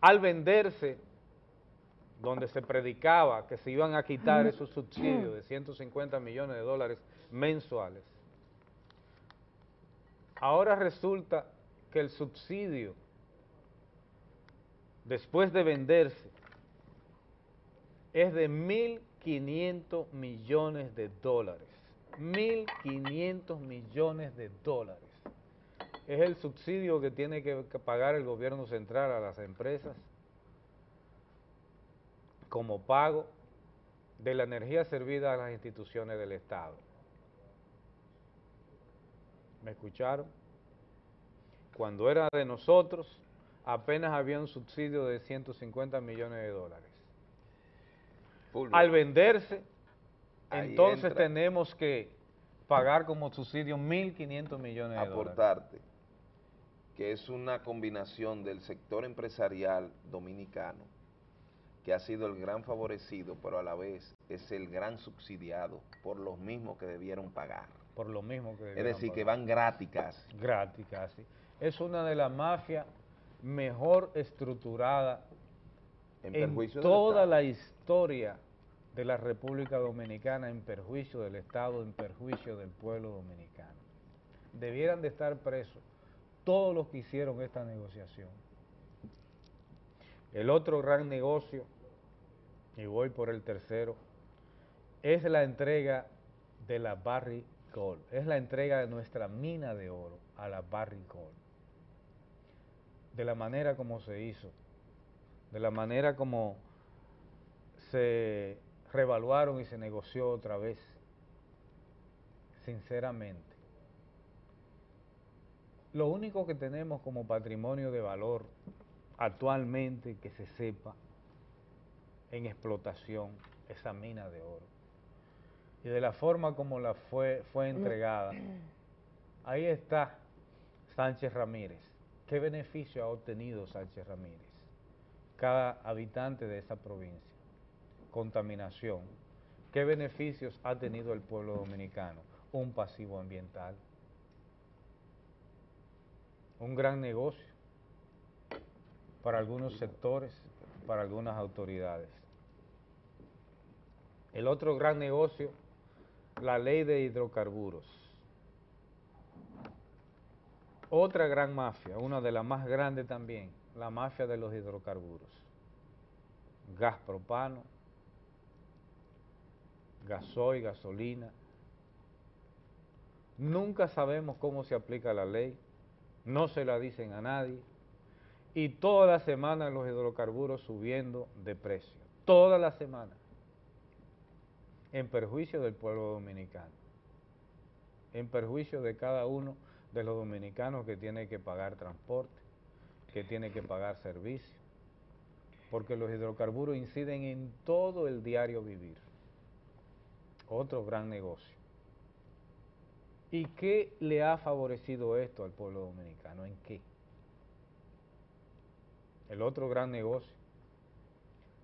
Al venderse, donde se predicaba que se iban a quitar esos subsidios de 150 millones de dólares mensuales, ahora resulta que el subsidio, después de venderse, es de 1.500 millones de dólares. 1.500 millones de dólares. Es el subsidio que tiene que pagar el gobierno central a las empresas como pago de la energía servida a las instituciones del Estado. ¿Me escucharon? Cuando era de nosotros, apenas había un subsidio de 150 millones de dólares. Al venderse, Ahí entonces entra. tenemos que pagar como subsidio 1.500 millones de dólares. aportarte que es una combinación del sector empresarial dominicano, que ha sido el gran favorecido, pero a la vez es el gran subsidiado por los mismos que debieron pagar. Por lo mismo que Es decir, que van gratis casi. Gratis casi. Es una de las mafias mejor estructurada En en, toda la historia de la República Dominicana, en perjuicio del Estado, en perjuicio del pueblo dominicano. Debieran de estar presos todos los que hicieron esta negociación. El otro gran negocio, y voy por el tercero, es la entrega de la Barrick Gold, es la entrega de nuestra mina de oro a la Barrick Gold. De la manera como se hizo, de la manera como se revaluaron y se negoció otra vez, sinceramente. Lo único que tenemos como patrimonio de valor actualmente que se sepa en explotación esa mina de oro. Y de la forma como la fue, fue entregada, ahí está Sánchez Ramírez. ¿Qué beneficio ha obtenido Sánchez Ramírez? Cada habitante de esa provincia. Contaminación. ¿Qué beneficios ha tenido el pueblo dominicano? Un pasivo ambiental. Un gran negocio para algunos sectores, para algunas autoridades. El otro gran negocio, la ley de hidrocarburos. Otra gran mafia, una de las más grandes también, la mafia de los hidrocarburos. Gas propano, gasoil, gasolina. Nunca sabemos cómo se aplica la ley, no se la dicen a nadie. Y toda la semana los hidrocarburos subiendo de precio. Toda la semana. En perjuicio del pueblo dominicano. En perjuicio de cada uno de los dominicanos que tiene que pagar transporte, que tiene que pagar servicio. Porque los hidrocarburos inciden en todo el diario vivir. Otro gran negocio. ¿Y qué le ha favorecido esto al pueblo dominicano? ¿En qué? El otro gran negocio,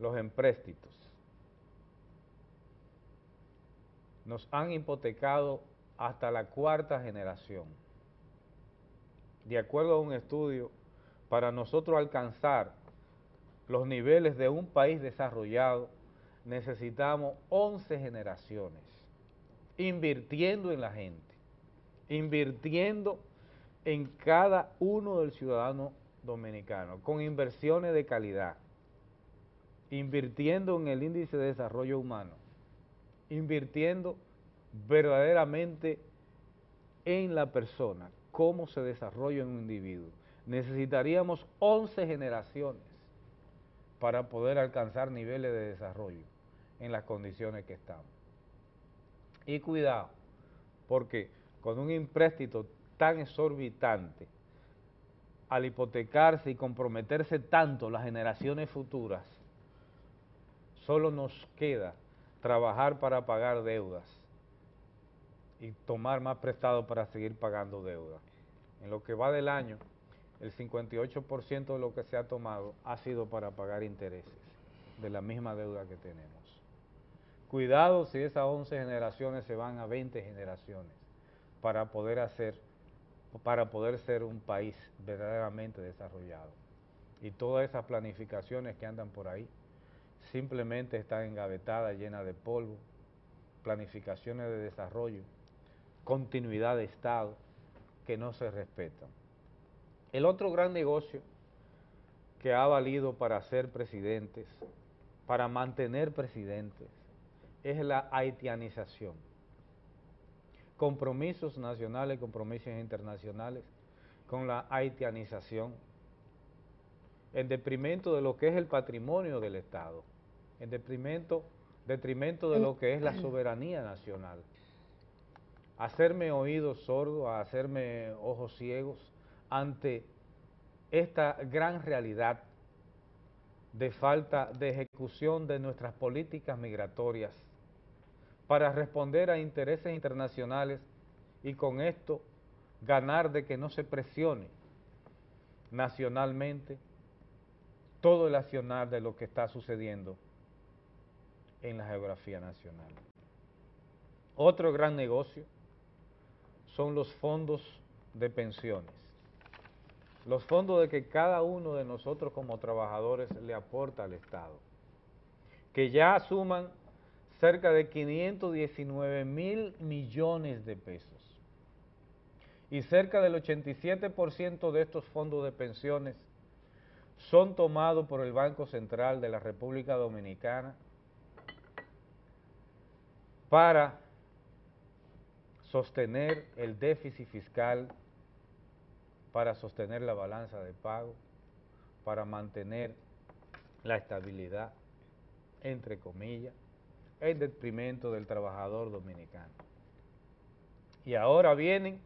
los empréstitos. Nos han hipotecado hasta la cuarta generación. De acuerdo a un estudio, para nosotros alcanzar los niveles de un país desarrollado, necesitamos 11 generaciones invirtiendo en la gente, invirtiendo en cada uno del ciudadano dominicano, con inversiones de calidad, invirtiendo en el índice de desarrollo humano, invirtiendo verdaderamente en la persona, cómo se desarrolla un individuo. Necesitaríamos 11 generaciones para poder alcanzar niveles de desarrollo en las condiciones que estamos. Y cuidado, porque con un empréstito tan exorbitante, al hipotecarse y comprometerse tanto las generaciones futuras, solo nos queda trabajar para pagar deudas y tomar más prestado para seguir pagando deudas. En lo que va del año, el 58% de lo que se ha tomado ha sido para pagar intereses de la misma deuda que tenemos. Cuidado si esas 11 generaciones se van a 20 generaciones para poder hacer, para poder ser un país verdaderamente desarrollado. Y todas esas planificaciones que andan por ahí simplemente están engavetadas, llenas de polvo, planificaciones de desarrollo, continuidad de Estado que no se respetan. El otro gran negocio que ha valido para ser presidentes, para mantener presidentes, es la haitianización. Compromisos nacionales, compromisos internacionales con la haitianización, en detrimento de lo que es el patrimonio del Estado, en detrimento, detrimento de lo que es la soberanía nacional. Hacerme oídos sordos, hacerme ojos ciegos ante esta gran realidad de falta de ejecución de nuestras políticas migratorias para responder a intereses internacionales y con esto ganar de que no se presione nacionalmente todo el accionar de lo que está sucediendo en la geografía nacional. Otro gran negocio son los fondos de pensiones. Los fondos de que cada uno de nosotros como trabajadores le aporta al Estado, que ya suman cerca de 519 mil millones de pesos. Y cerca del 87% de estos fondos de pensiones son tomados por el Banco Central de la República Dominicana para sostener el déficit fiscal, para sostener la balanza de pago, para mantener la estabilidad, entre comillas, el detrimento del trabajador dominicano. Y ahora vienen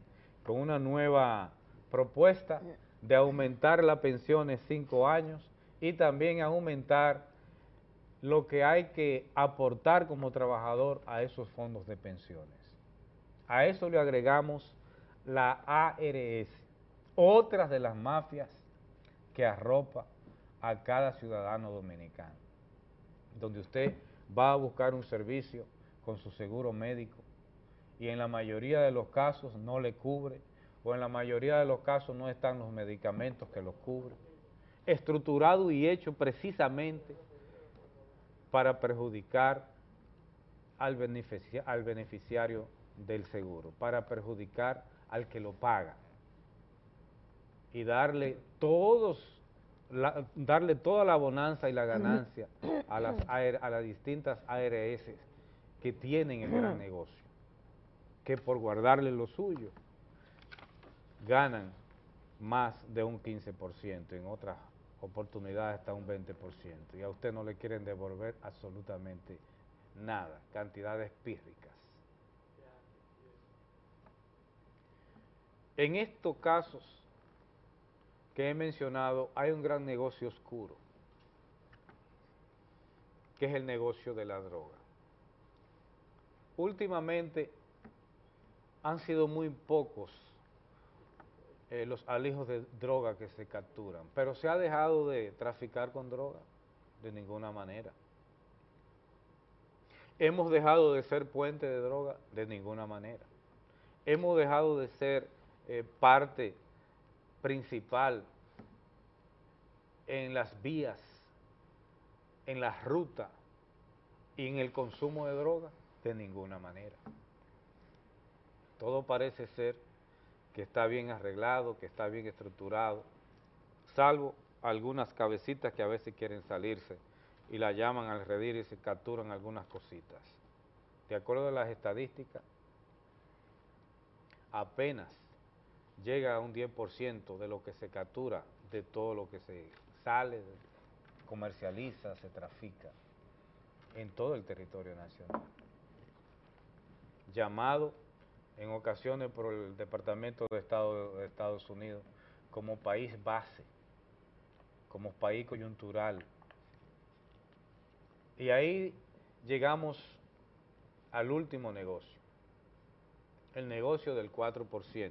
con una nueva propuesta de aumentar la pensión en cinco años y también aumentar lo que hay que aportar como trabajador a esos fondos de pensiones. A eso le agregamos la ARS, otras de las mafias que arropa a cada ciudadano dominicano, donde usted va a buscar un servicio con su seguro médico y en la mayoría de los casos no le cubre o en la mayoría de los casos no están los medicamentos que lo cubren. Estructurado y hecho precisamente para perjudicar al, al beneficiario del seguro, para perjudicar al que lo paga y darle todos darle toda la bonanza y la ganancia a las, a las distintas ARS que tienen el gran negocio, que por guardarle lo suyo ganan más de un 15%, en otras oportunidades hasta un 20%, y a usted no le quieren devolver absolutamente nada, cantidades pírricas. En estos casos, que he mencionado, hay un gran negocio oscuro, que es el negocio de la droga. Últimamente han sido muy pocos eh, los alijos de droga que se capturan, pero se ha dejado de traficar con droga de ninguna manera. Hemos dejado de ser puente de droga de ninguna manera. Hemos dejado de ser eh, parte principal en las vías, en la ruta Y en el consumo de droga, de ninguna manera. Todo parece ser que está bien arreglado, que está bien estructurado, salvo algunas cabecitas que a veces quieren salirse y la llaman al redir y se capturan algunas cositas. De acuerdo a las estadísticas, apenas llega a un 10% de lo que se captura, de todo lo que se sale, comercializa, se trafica en todo el territorio nacional. Llamado en ocasiones por el Departamento de Estado de Estados Unidos como país base, como país coyuntural. Y ahí llegamos al último negocio, el negocio del 4%,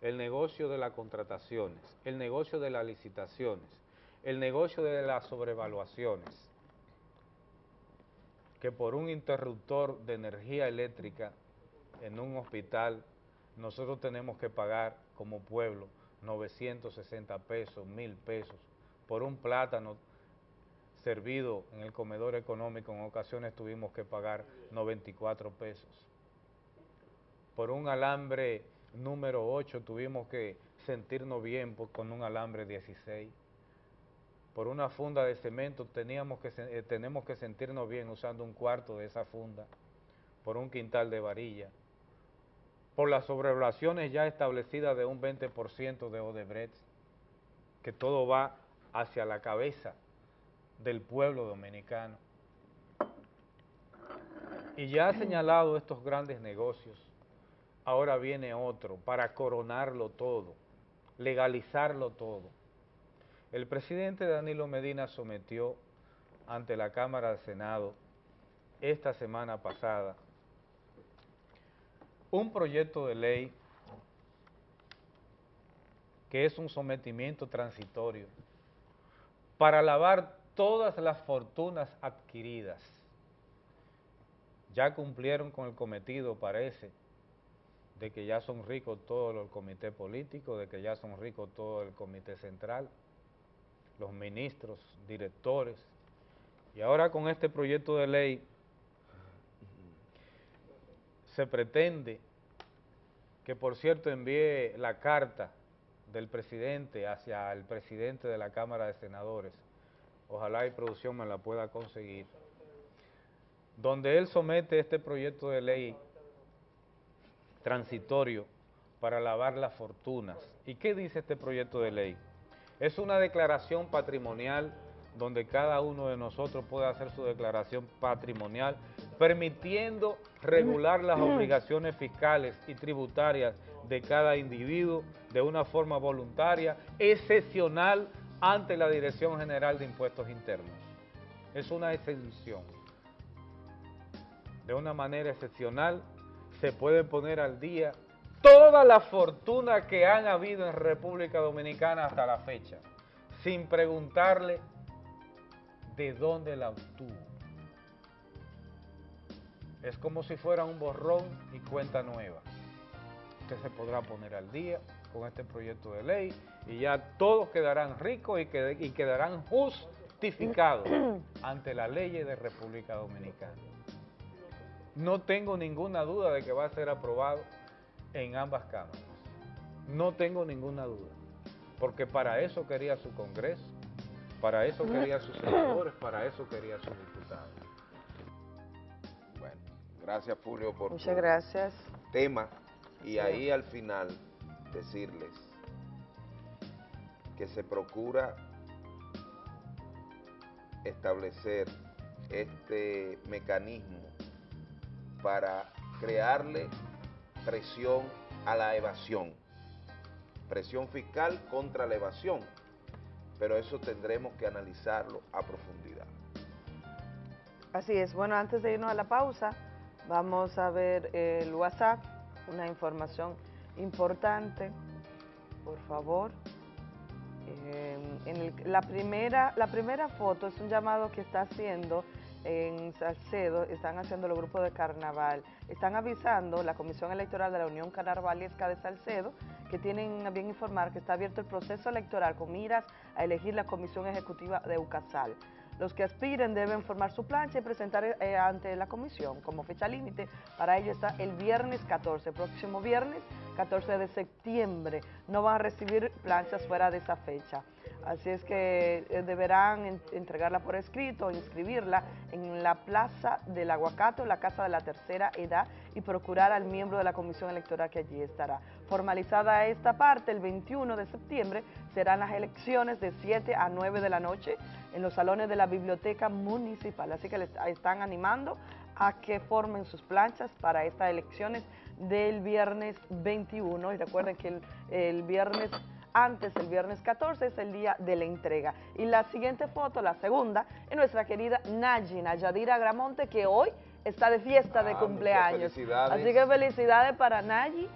el negocio de las contrataciones, el negocio de las licitaciones, el negocio de las sobrevaluaciones, que por un interruptor de energía eléctrica en un hospital nosotros tenemos que pagar como pueblo 960 pesos, 1000 pesos, por un plátano servido en el comedor económico en ocasiones tuvimos que pagar 94 pesos. Por un alambre número 8 tuvimos que sentirnos bien con un alambre 16. Por una funda de cemento teníamos que, eh, tenemos que sentirnos bien usando un cuarto de esa funda. Por un quintal de varilla. Por las sobrevaluaciones ya establecidas de un 20% de Odebrecht, que todo va hacia la cabeza del pueblo dominicano. Y ya ha señalado estos grandes negocios, ahora viene otro para coronarlo todo, legalizarlo todo. El presidente Danilo Medina sometió ante la Cámara del Senado esta semana pasada un proyecto de ley que es un sometimiento transitorio para lavar todas las fortunas adquiridas. Ya cumplieron con el cometido, parece, de que ya son ricos todos los comités políticos, de que ya son ricos todo el comité central, los ministros, directores. Y ahora con este proyecto de ley se pretende que, por cierto, envíe la carta del presidente hacia el presidente de la Cámara de Senadores, ojalá y producción me la pueda conseguir, donde él somete este proyecto de ley transitorio para lavar las fortunas. ¿Y qué dice este proyecto de ley? Es una declaración patrimonial donde cada uno de nosotros puede hacer su declaración patrimonial, permitiendo regular las obligaciones fiscales y tributarias de cada individuo de una forma voluntaria, excepcional ante la Dirección General de Impuestos Internos. Es una exención. De una manera excepcional se puede poner al día toda la fortuna que han habido en República Dominicana hasta la fecha, sin preguntarle de dónde la obtuvo. Es como si fuera un borrón y cuenta nueva. Usted se podrá poner al día con este proyecto de ley y ya todos quedarán ricos y, y quedarán justificados ante la ley de República Dominicana. No tengo ninguna duda de que va a ser aprobado en ambas cámaras. No tengo ninguna duda, porque para eso quería su Congreso, para eso quería sus senadores, para eso quería sus diputados. Bueno, gracias Julio por Muchas gracias. tema y ahí al final decirles que se procura establecer este mecanismo para crearle presión a la evasión, presión fiscal contra la evasión, pero eso tendremos que analizarlo a profundidad. Así es, bueno, antes de irnos a la pausa, vamos a ver el WhatsApp, una información importante, por favor. Eh, en la, primera, la primera foto es un llamado que está haciendo en Salcedo, están haciendo los grupos de carnaval, están avisando la Comisión Electoral de la Unión Carnavalesca de Salcedo que tienen a bien informar que está abierto el proceso electoral con miras a elegir la Comisión Ejecutiva de UCASAL. Los que aspiren deben formar su plancha y presentar eh, ante la comisión como fecha límite. Para ello está el viernes 14, próximo viernes 14 de septiembre. No van a recibir planchas fuera de esa fecha. Así es que eh, deberán en- entregarla por escrito, inscribirla en la Plaza del Aguacato, la Casa de la Tercera Edad y procurar al miembro de la comisión electoral que allí estará. Formalizada esta parte, el 21 de septiembre serán las elecciones de 7 a 9 de la noche en los salones de la Biblioteca Municipal. Así que les están animando a que formen sus planchas para estas elecciones del viernes 21 y recuerden que el, el viernes antes, el viernes 14, es el día de la entrega. Y la siguiente foto, la segunda, es nuestra querida Naji, Nayadira Gramonte, que hoy está de fiesta de Ah, cumpleaños. Así que felicidades para Nayi.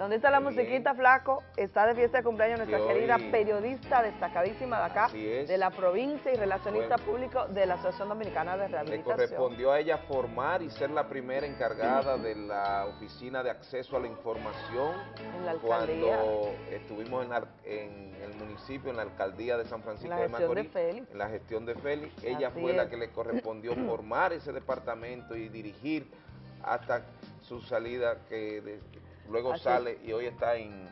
¿Dónde está la musiquita, flaco? Está de fiesta de cumpleaños nuestra Que querida periodista destacadísima de acá, de la provincia y relacionista Bueno. público de la Asociación Dominicana de Le Rehabilitación. correspondió a ella formar y ser la primera encargada de la Oficina de Acceso a la Información En la alcaldía. cuando estuvimos en, la- en el municipio, en la alcaldía de San Francisco La de Macorís, Félix. en la gestión de Félix. Ella Así fue la que le correspondió formar ese departamento y dirigir hasta su salida que de- luego Así sale y hoy está en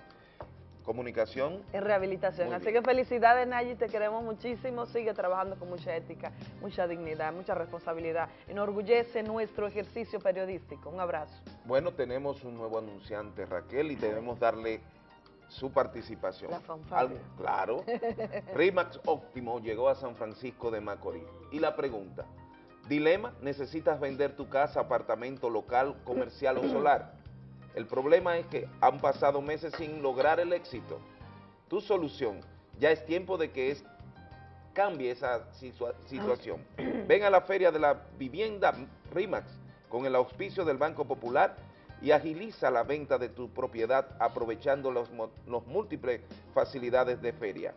comunicación. en rehabilitación. Muy Así bien. que felicidades, Nayi, te queremos muchísimo. Sigue trabajando con mucha ética, mucha dignidad, mucha responsabilidad. Enorgullece nuestro ejercicio periodístico. Un abrazo. Bueno, tenemos un nuevo anunciante, Raquel, y debemos darle su participación. La fanfarria. Claro. Rimax Óptimo llegó a San Francisco de Macorís. Y la pregunta, dilema, ¿necesitas vender tu casa, apartamento, local, comercial o solar? El problema es que han pasado meses sin lograr el éxito. Tu solución, ya es tiempo de que es, cambie esa situa- situación. Ven a la Feria de la Vivienda RIMAX con el auspicio del Banco Popular y agiliza la venta de tu propiedad aprovechando mo- los múltiples facilidades de feria,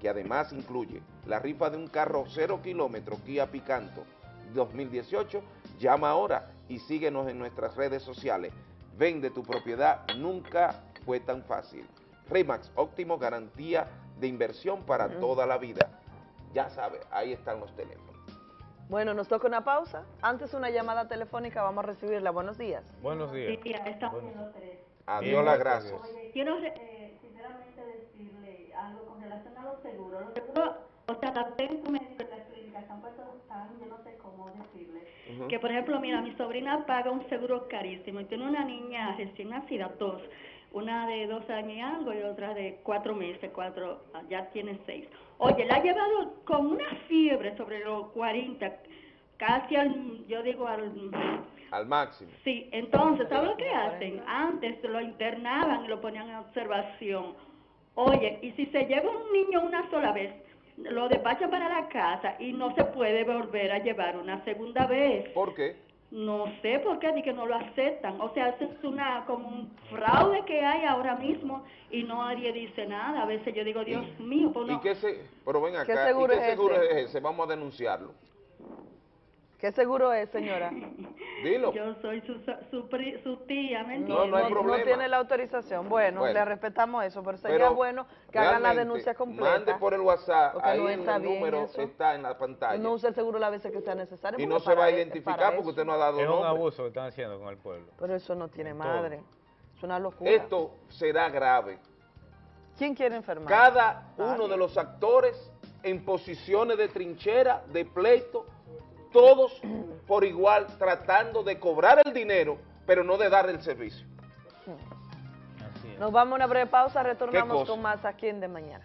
que además incluye la rifa de un carro cero kilómetro Kia Picanto 2018. Llama ahora y síguenos en nuestras redes sociales. Vende tu propiedad, nunca fue tan fácil. RIMAX, óptimo garantía de inversión para toda la vida. Ya sabe, ahí están los teléfonos. Bueno, nos toca una pausa. Antes una llamada telefónica, vamos a recibirla. Buenos días. Buenos días. Sí, ya estamos en los tres. Adiós las gracias. Oye, quiero eh, sinceramente decirle algo con relación a los seguros. Los seguros, o sea, la médico las clínicas tan, yo no sé cómo decirle. Que por ejemplo, mira, mi sobrina paga un seguro carísimo y tiene una niña recién nacida, dos. Una de dos años y algo y otra de cuatro meses, cuatro, ah, ya tiene seis. Oye, la ha llevado con una fiebre sobre los 40, casi al, yo digo al Al máximo. Sí, entonces, ¿sabes lo que hacen? Antes lo internaban y lo ponían en observación. Oye, y si se lleva un niño una sola vez, lo despachan para la casa y no se puede volver a llevar una segunda vez. ¿Por qué? No sé por qué, ni que no lo aceptan. O sea, eso es una, como un fraude que hay ahora mismo y no nadie dice nada. A veces yo digo, Dios mío, pues ¿Y no. qué se, pero ven acá, ¿Qué ¿y seguro qué es seguro ese? es ese? Vamos a denunciarlo. ¿Qué seguro es, señora? Dilo. Yo soy su, su, pri- su tía, ¿me No, no hay entiendes? problema. tiene la autorización. Bueno, Bueno. le respetamos eso, pero sería Pero bueno que hagan la denuncia completa. Mande por el WhatsApp, porque ahí no está el número eso. está en la pantalla. No use el seguro las veces que sea necesario. y no se va a identificar porque usted no ha dado Es un abuso que están haciendo con el pueblo. Pero eso no tiene En madre. Es una locura. Esto será grave. ¿Quién quiere enfermar? Cada uno de los actores en posiciones de trinchera, de pleito, todos por igual tratando de cobrar el dinero, pero no de dar el servicio. Nos vamos a una breve pausa, retornamos con más aquí en De Mañana.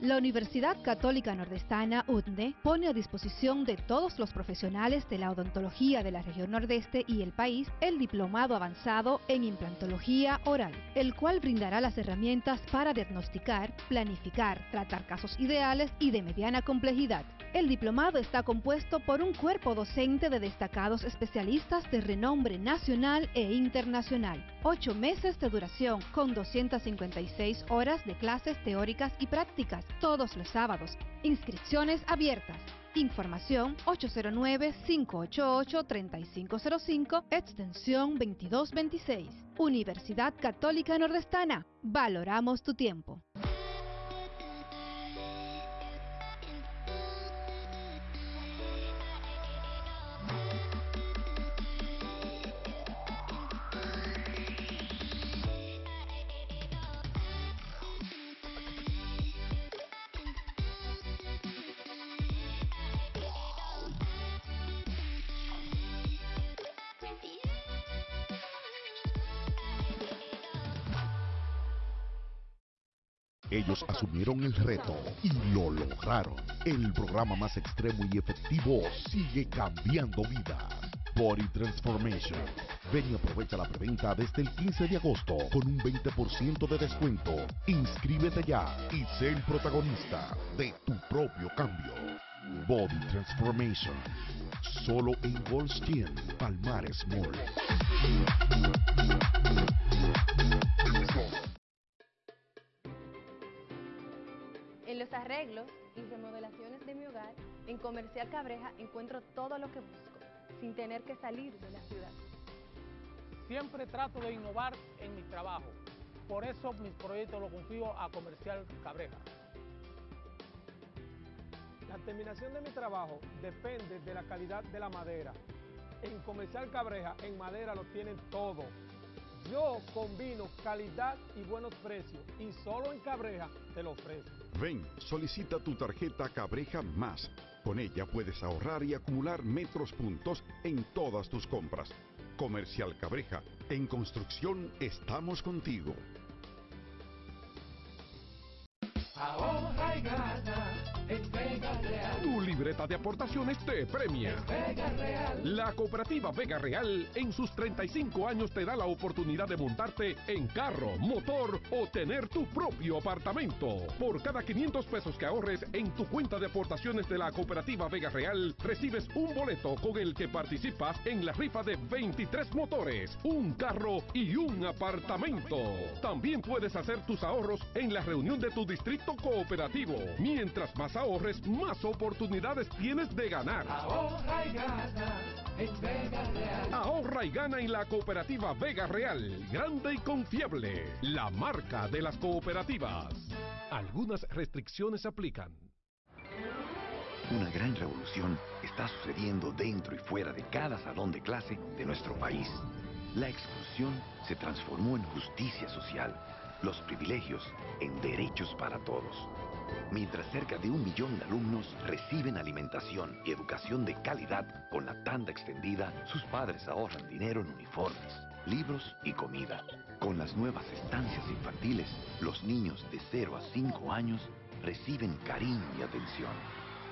La Universidad Católica Nordestana, UTNE, pone a disposición de todos los profesionales de la odontología de la región nordeste y el país el diplomado avanzado en implantología oral, el cual brindará las herramientas para diagnosticar, planificar, tratar casos ideales y de mediana complejidad. El diplomado está compuesto por un cuerpo docente de destacados especialistas de renombre nacional e internacional. Ocho meses de duración con 256 horas de clases teóricas y prácticas todos los sábados. Inscripciones abiertas. Información 809-588-3505, extensión 2226. Universidad Católica Nordestana. Valoramos tu tiempo. Asumieron el reto y lo lograron. El programa más extremo y efectivo sigue cambiando vidas. Body Transformation. Ven y aprovecha la preventa desde el 15 de agosto con un 20% de descuento. Inscríbete ya y sé el protagonista de tu propio cambio. Body Transformation. Solo en Gold's Gym, Palmares Mall. En los arreglos y remodelaciones de mi hogar, en Comercial Cabreja encuentro todo lo que busco, sin tener que salir de la ciudad. Siempre trato de innovar en mi trabajo. Por eso mis proyectos los confío a Comercial Cabreja. La terminación de mi trabajo depende de la calidad de la madera. En Comercial Cabreja, en madera lo tienen todo. Yo combino calidad y buenos precios y solo en Cabreja te lo ofrezco. Ven, solicita tu tarjeta Cabreja Más. Con ella puedes ahorrar y acumular metros puntos en todas tus compras. Comercial Cabreja, en construcción estamos contigo. Ahorra y gana en Vega Real. Tu libreta de aportaciones te premia. Vega Real. La cooperativa Vega Real en sus 35 años te da la oportunidad de montarte en carro, motor o tener tu propio apartamento. Por cada 500 pesos que ahorres en tu cuenta de aportaciones de la cooperativa Vega Real, recibes un boleto con el que participas en la rifa de 23 motores, un carro y un apartamento. También puedes hacer tus ahorros en la reunión de tu distrito cooperativo. Mientras más ahorres, más oportunidades tienes de ganar. Ahorra y gana en Vega Real. Ahorra y gana en la cooperativa Vega Real, grande y confiable, la marca de las cooperativas. Algunas restricciones aplican. Una gran revolución está sucediendo dentro y fuera de cada salón de clase de nuestro país. La exclusión se transformó en justicia social, los privilegios en derechos para todos. Mientras cerca de un millón de alumnos reciben alimentación y educación de calidad con la tanda extendida, sus padres ahorran dinero en uniformes, libros y comida. Con las nuevas estancias infantiles, los niños de 0 a 5 años reciben cariño y atención,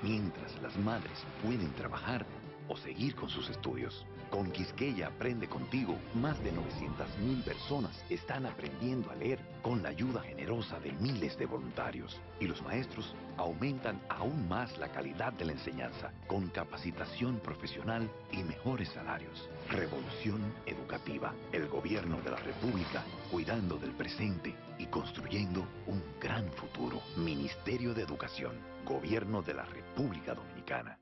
mientras las madres pueden trabajar o seguir con sus estudios. Con Quisqueya Aprende Contigo, más de 900.000 personas están aprendiendo a leer con la ayuda generosa de miles de voluntarios. Y los maestros aumentan aún más la calidad de la enseñanza, con capacitación profesional y mejores salarios. Revolución educativa. El gobierno de la República cuidando del presente y construyendo un gran futuro. Ministerio de Educación. Gobierno de la República Dominicana.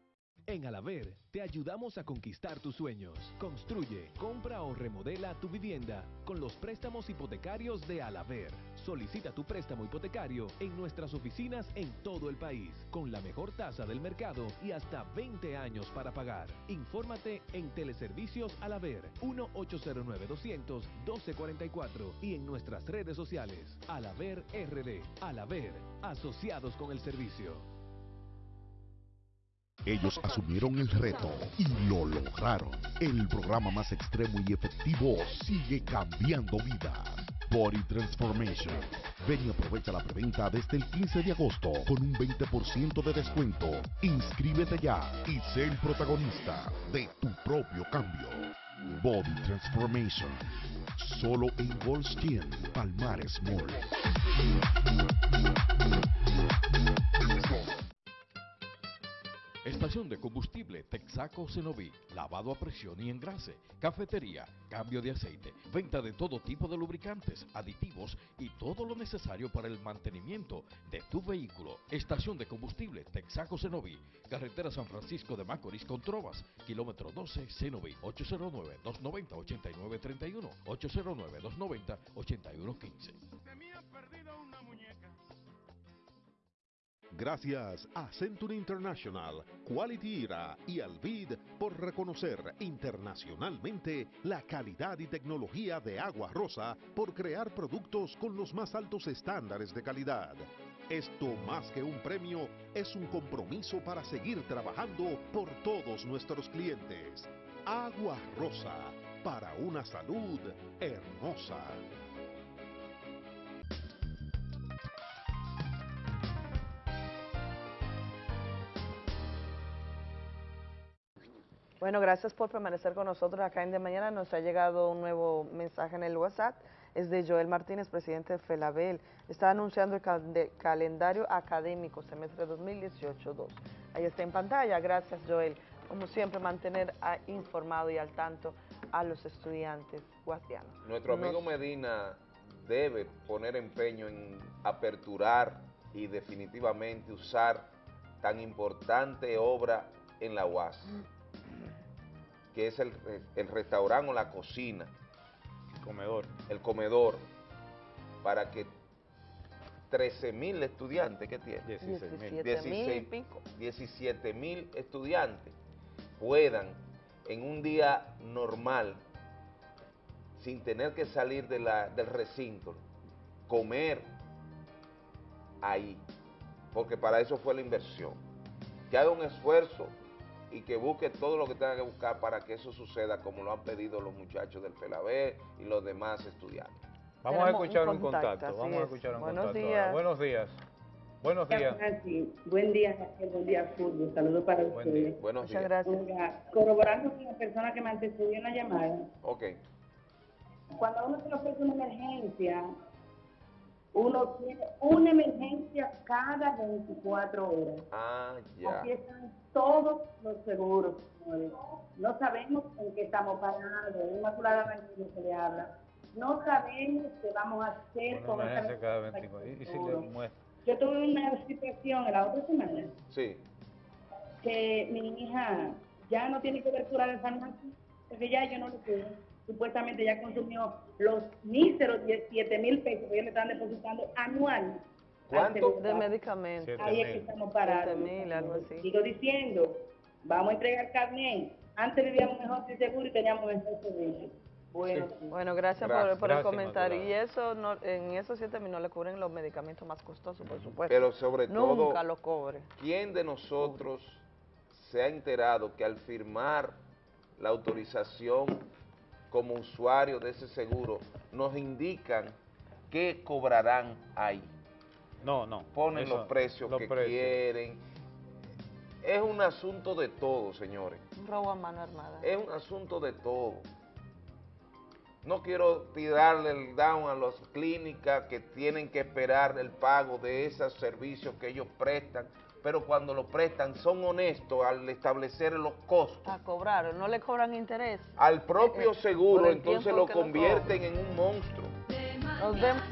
En Alaver te ayudamos a conquistar tus sueños. Construye, compra o remodela tu vivienda con los préstamos hipotecarios de Alaver. Solicita tu préstamo hipotecario en nuestras oficinas en todo el país, con la mejor tasa del mercado y hasta 20 años para pagar. Infórmate en Teleservicios Alaver 1-809-200-1244 y en nuestras redes sociales. Alaver RD. Alaver, asociados con el servicio. Ellos asumieron el reto y lo lograron. El programa más extremo y efectivo sigue cambiando vidas. Body Transformation. Ven y aprovecha la preventa desde el 15 de agosto con un 20% de descuento. Inscríbete ya y sé el protagonista de tu propio cambio. Body Transformation. Solo en Gold's Gym, Palmares Mall. Estación de combustible Texaco Cenoví, lavado a presión y engrase, cafetería, cambio de aceite, venta de todo tipo de lubricantes, aditivos y todo lo necesario para el mantenimiento de tu vehículo. Estación de combustible Texaco Cenoví, carretera San Francisco de Macorís con Trovas, kilómetro 12 Cenoví, 809-290-8931, 809-290-8115. Gracias a Century International, Quality Era y Alvid por reconocer internacionalmente la calidad y tecnología de Agua Rosa por crear productos con los más altos estándares de calidad. Esto más que un premio es un compromiso para seguir trabajando por todos nuestros clientes. Agua Rosa, para una salud hermosa. Bueno, gracias por permanecer con nosotros acá en De Mañana. Nos ha llegado un nuevo mensaje en el WhatsApp. Es de Joel Martínez, presidente de FELABEL. Está anunciando el cal- calendario académico semestre 2018-2. Ahí está en pantalla. Gracias, Joel. Como siempre, mantener a- informado y al tanto a los estudiantes guastianos. Nuestro amigo Nos- Medina debe poner empeño en aperturar y definitivamente usar tan importante obra en la UAS, que es el, el restaurante o la cocina. El comedor. El comedor, para que 13 mil estudiantes que tiene. 17.000 y 16 pico. 17 mil estudiantes puedan en un día normal, sin tener que salir de la- del recinto, comer ahí, porque para eso fue la inversión. Que haga un esfuerzo y que busque todo lo que tenga que buscar para que eso suceda como lo han pedido los muchachos del FELABE y los demás estudiantes. Vamos a escuchar un contacto, vamos a escuchar un Buenos contacto. días. Buenos días. Buenos días. Buen día, Raquel. Buen día, Fulvio. Saludos para Buen ustedes. día. Buenos Muchas días. gracias. Oiga, corroborando con la persona que me antecedió en la llamada, Ok. cuando uno se ofrece una emergencia, uno tiene una emergencia cada 24 horas. Ah, ya. Aquí están todos los seguros, señores. No sabemos en qué estamos parados. Inmaculada Ranquillo se le habla. No sabemos qué vamos a hacer con esta cada 24. ¿Y, y si le seguro. muestra? Yo tuve una situación en la otra semana Sí. que mi hija ya no tiene cobertura de farmacia, porque ya yo no le puedo. Supuestamente ya consumió los míseros 17 mil pesos que ellos le están depositando anual. ¿Cuánto? De medicamentos. Ahí es que estamos parados. 7.000, algo así. Sigo diciendo, vamos a entregar carnet. Antes vivíamos mejor sin seguro y teníamos mejor servicio. Bueno, sí. Bueno, gracias, por- Gracias. por, el Gracias, comentario. Y eso, no, en esos siete mil no le cubren los medicamentos más costosos, por supuesto. Pero sobre todo, Nunca lo cobre. ¿quién de nosotros se ha enterado que al firmar la autorización como usuario de ese seguro nos indican qué cobrarán ahí? No, no. Ponen eso, los precios los que precios. quieren. Es un asunto de todo, señores. Un robo a mano armada. Es un asunto de todo. No quiero tirarle el down a las clínicas que tienen que esperar el pago de esos servicios que ellos prestan, pero cuando lo prestan son honestos al establecer los costos. A cobrar, no le cobran interés. Al propio Eh, eh, seguro, entonces lo convierten en un monstruo. Nos vemos.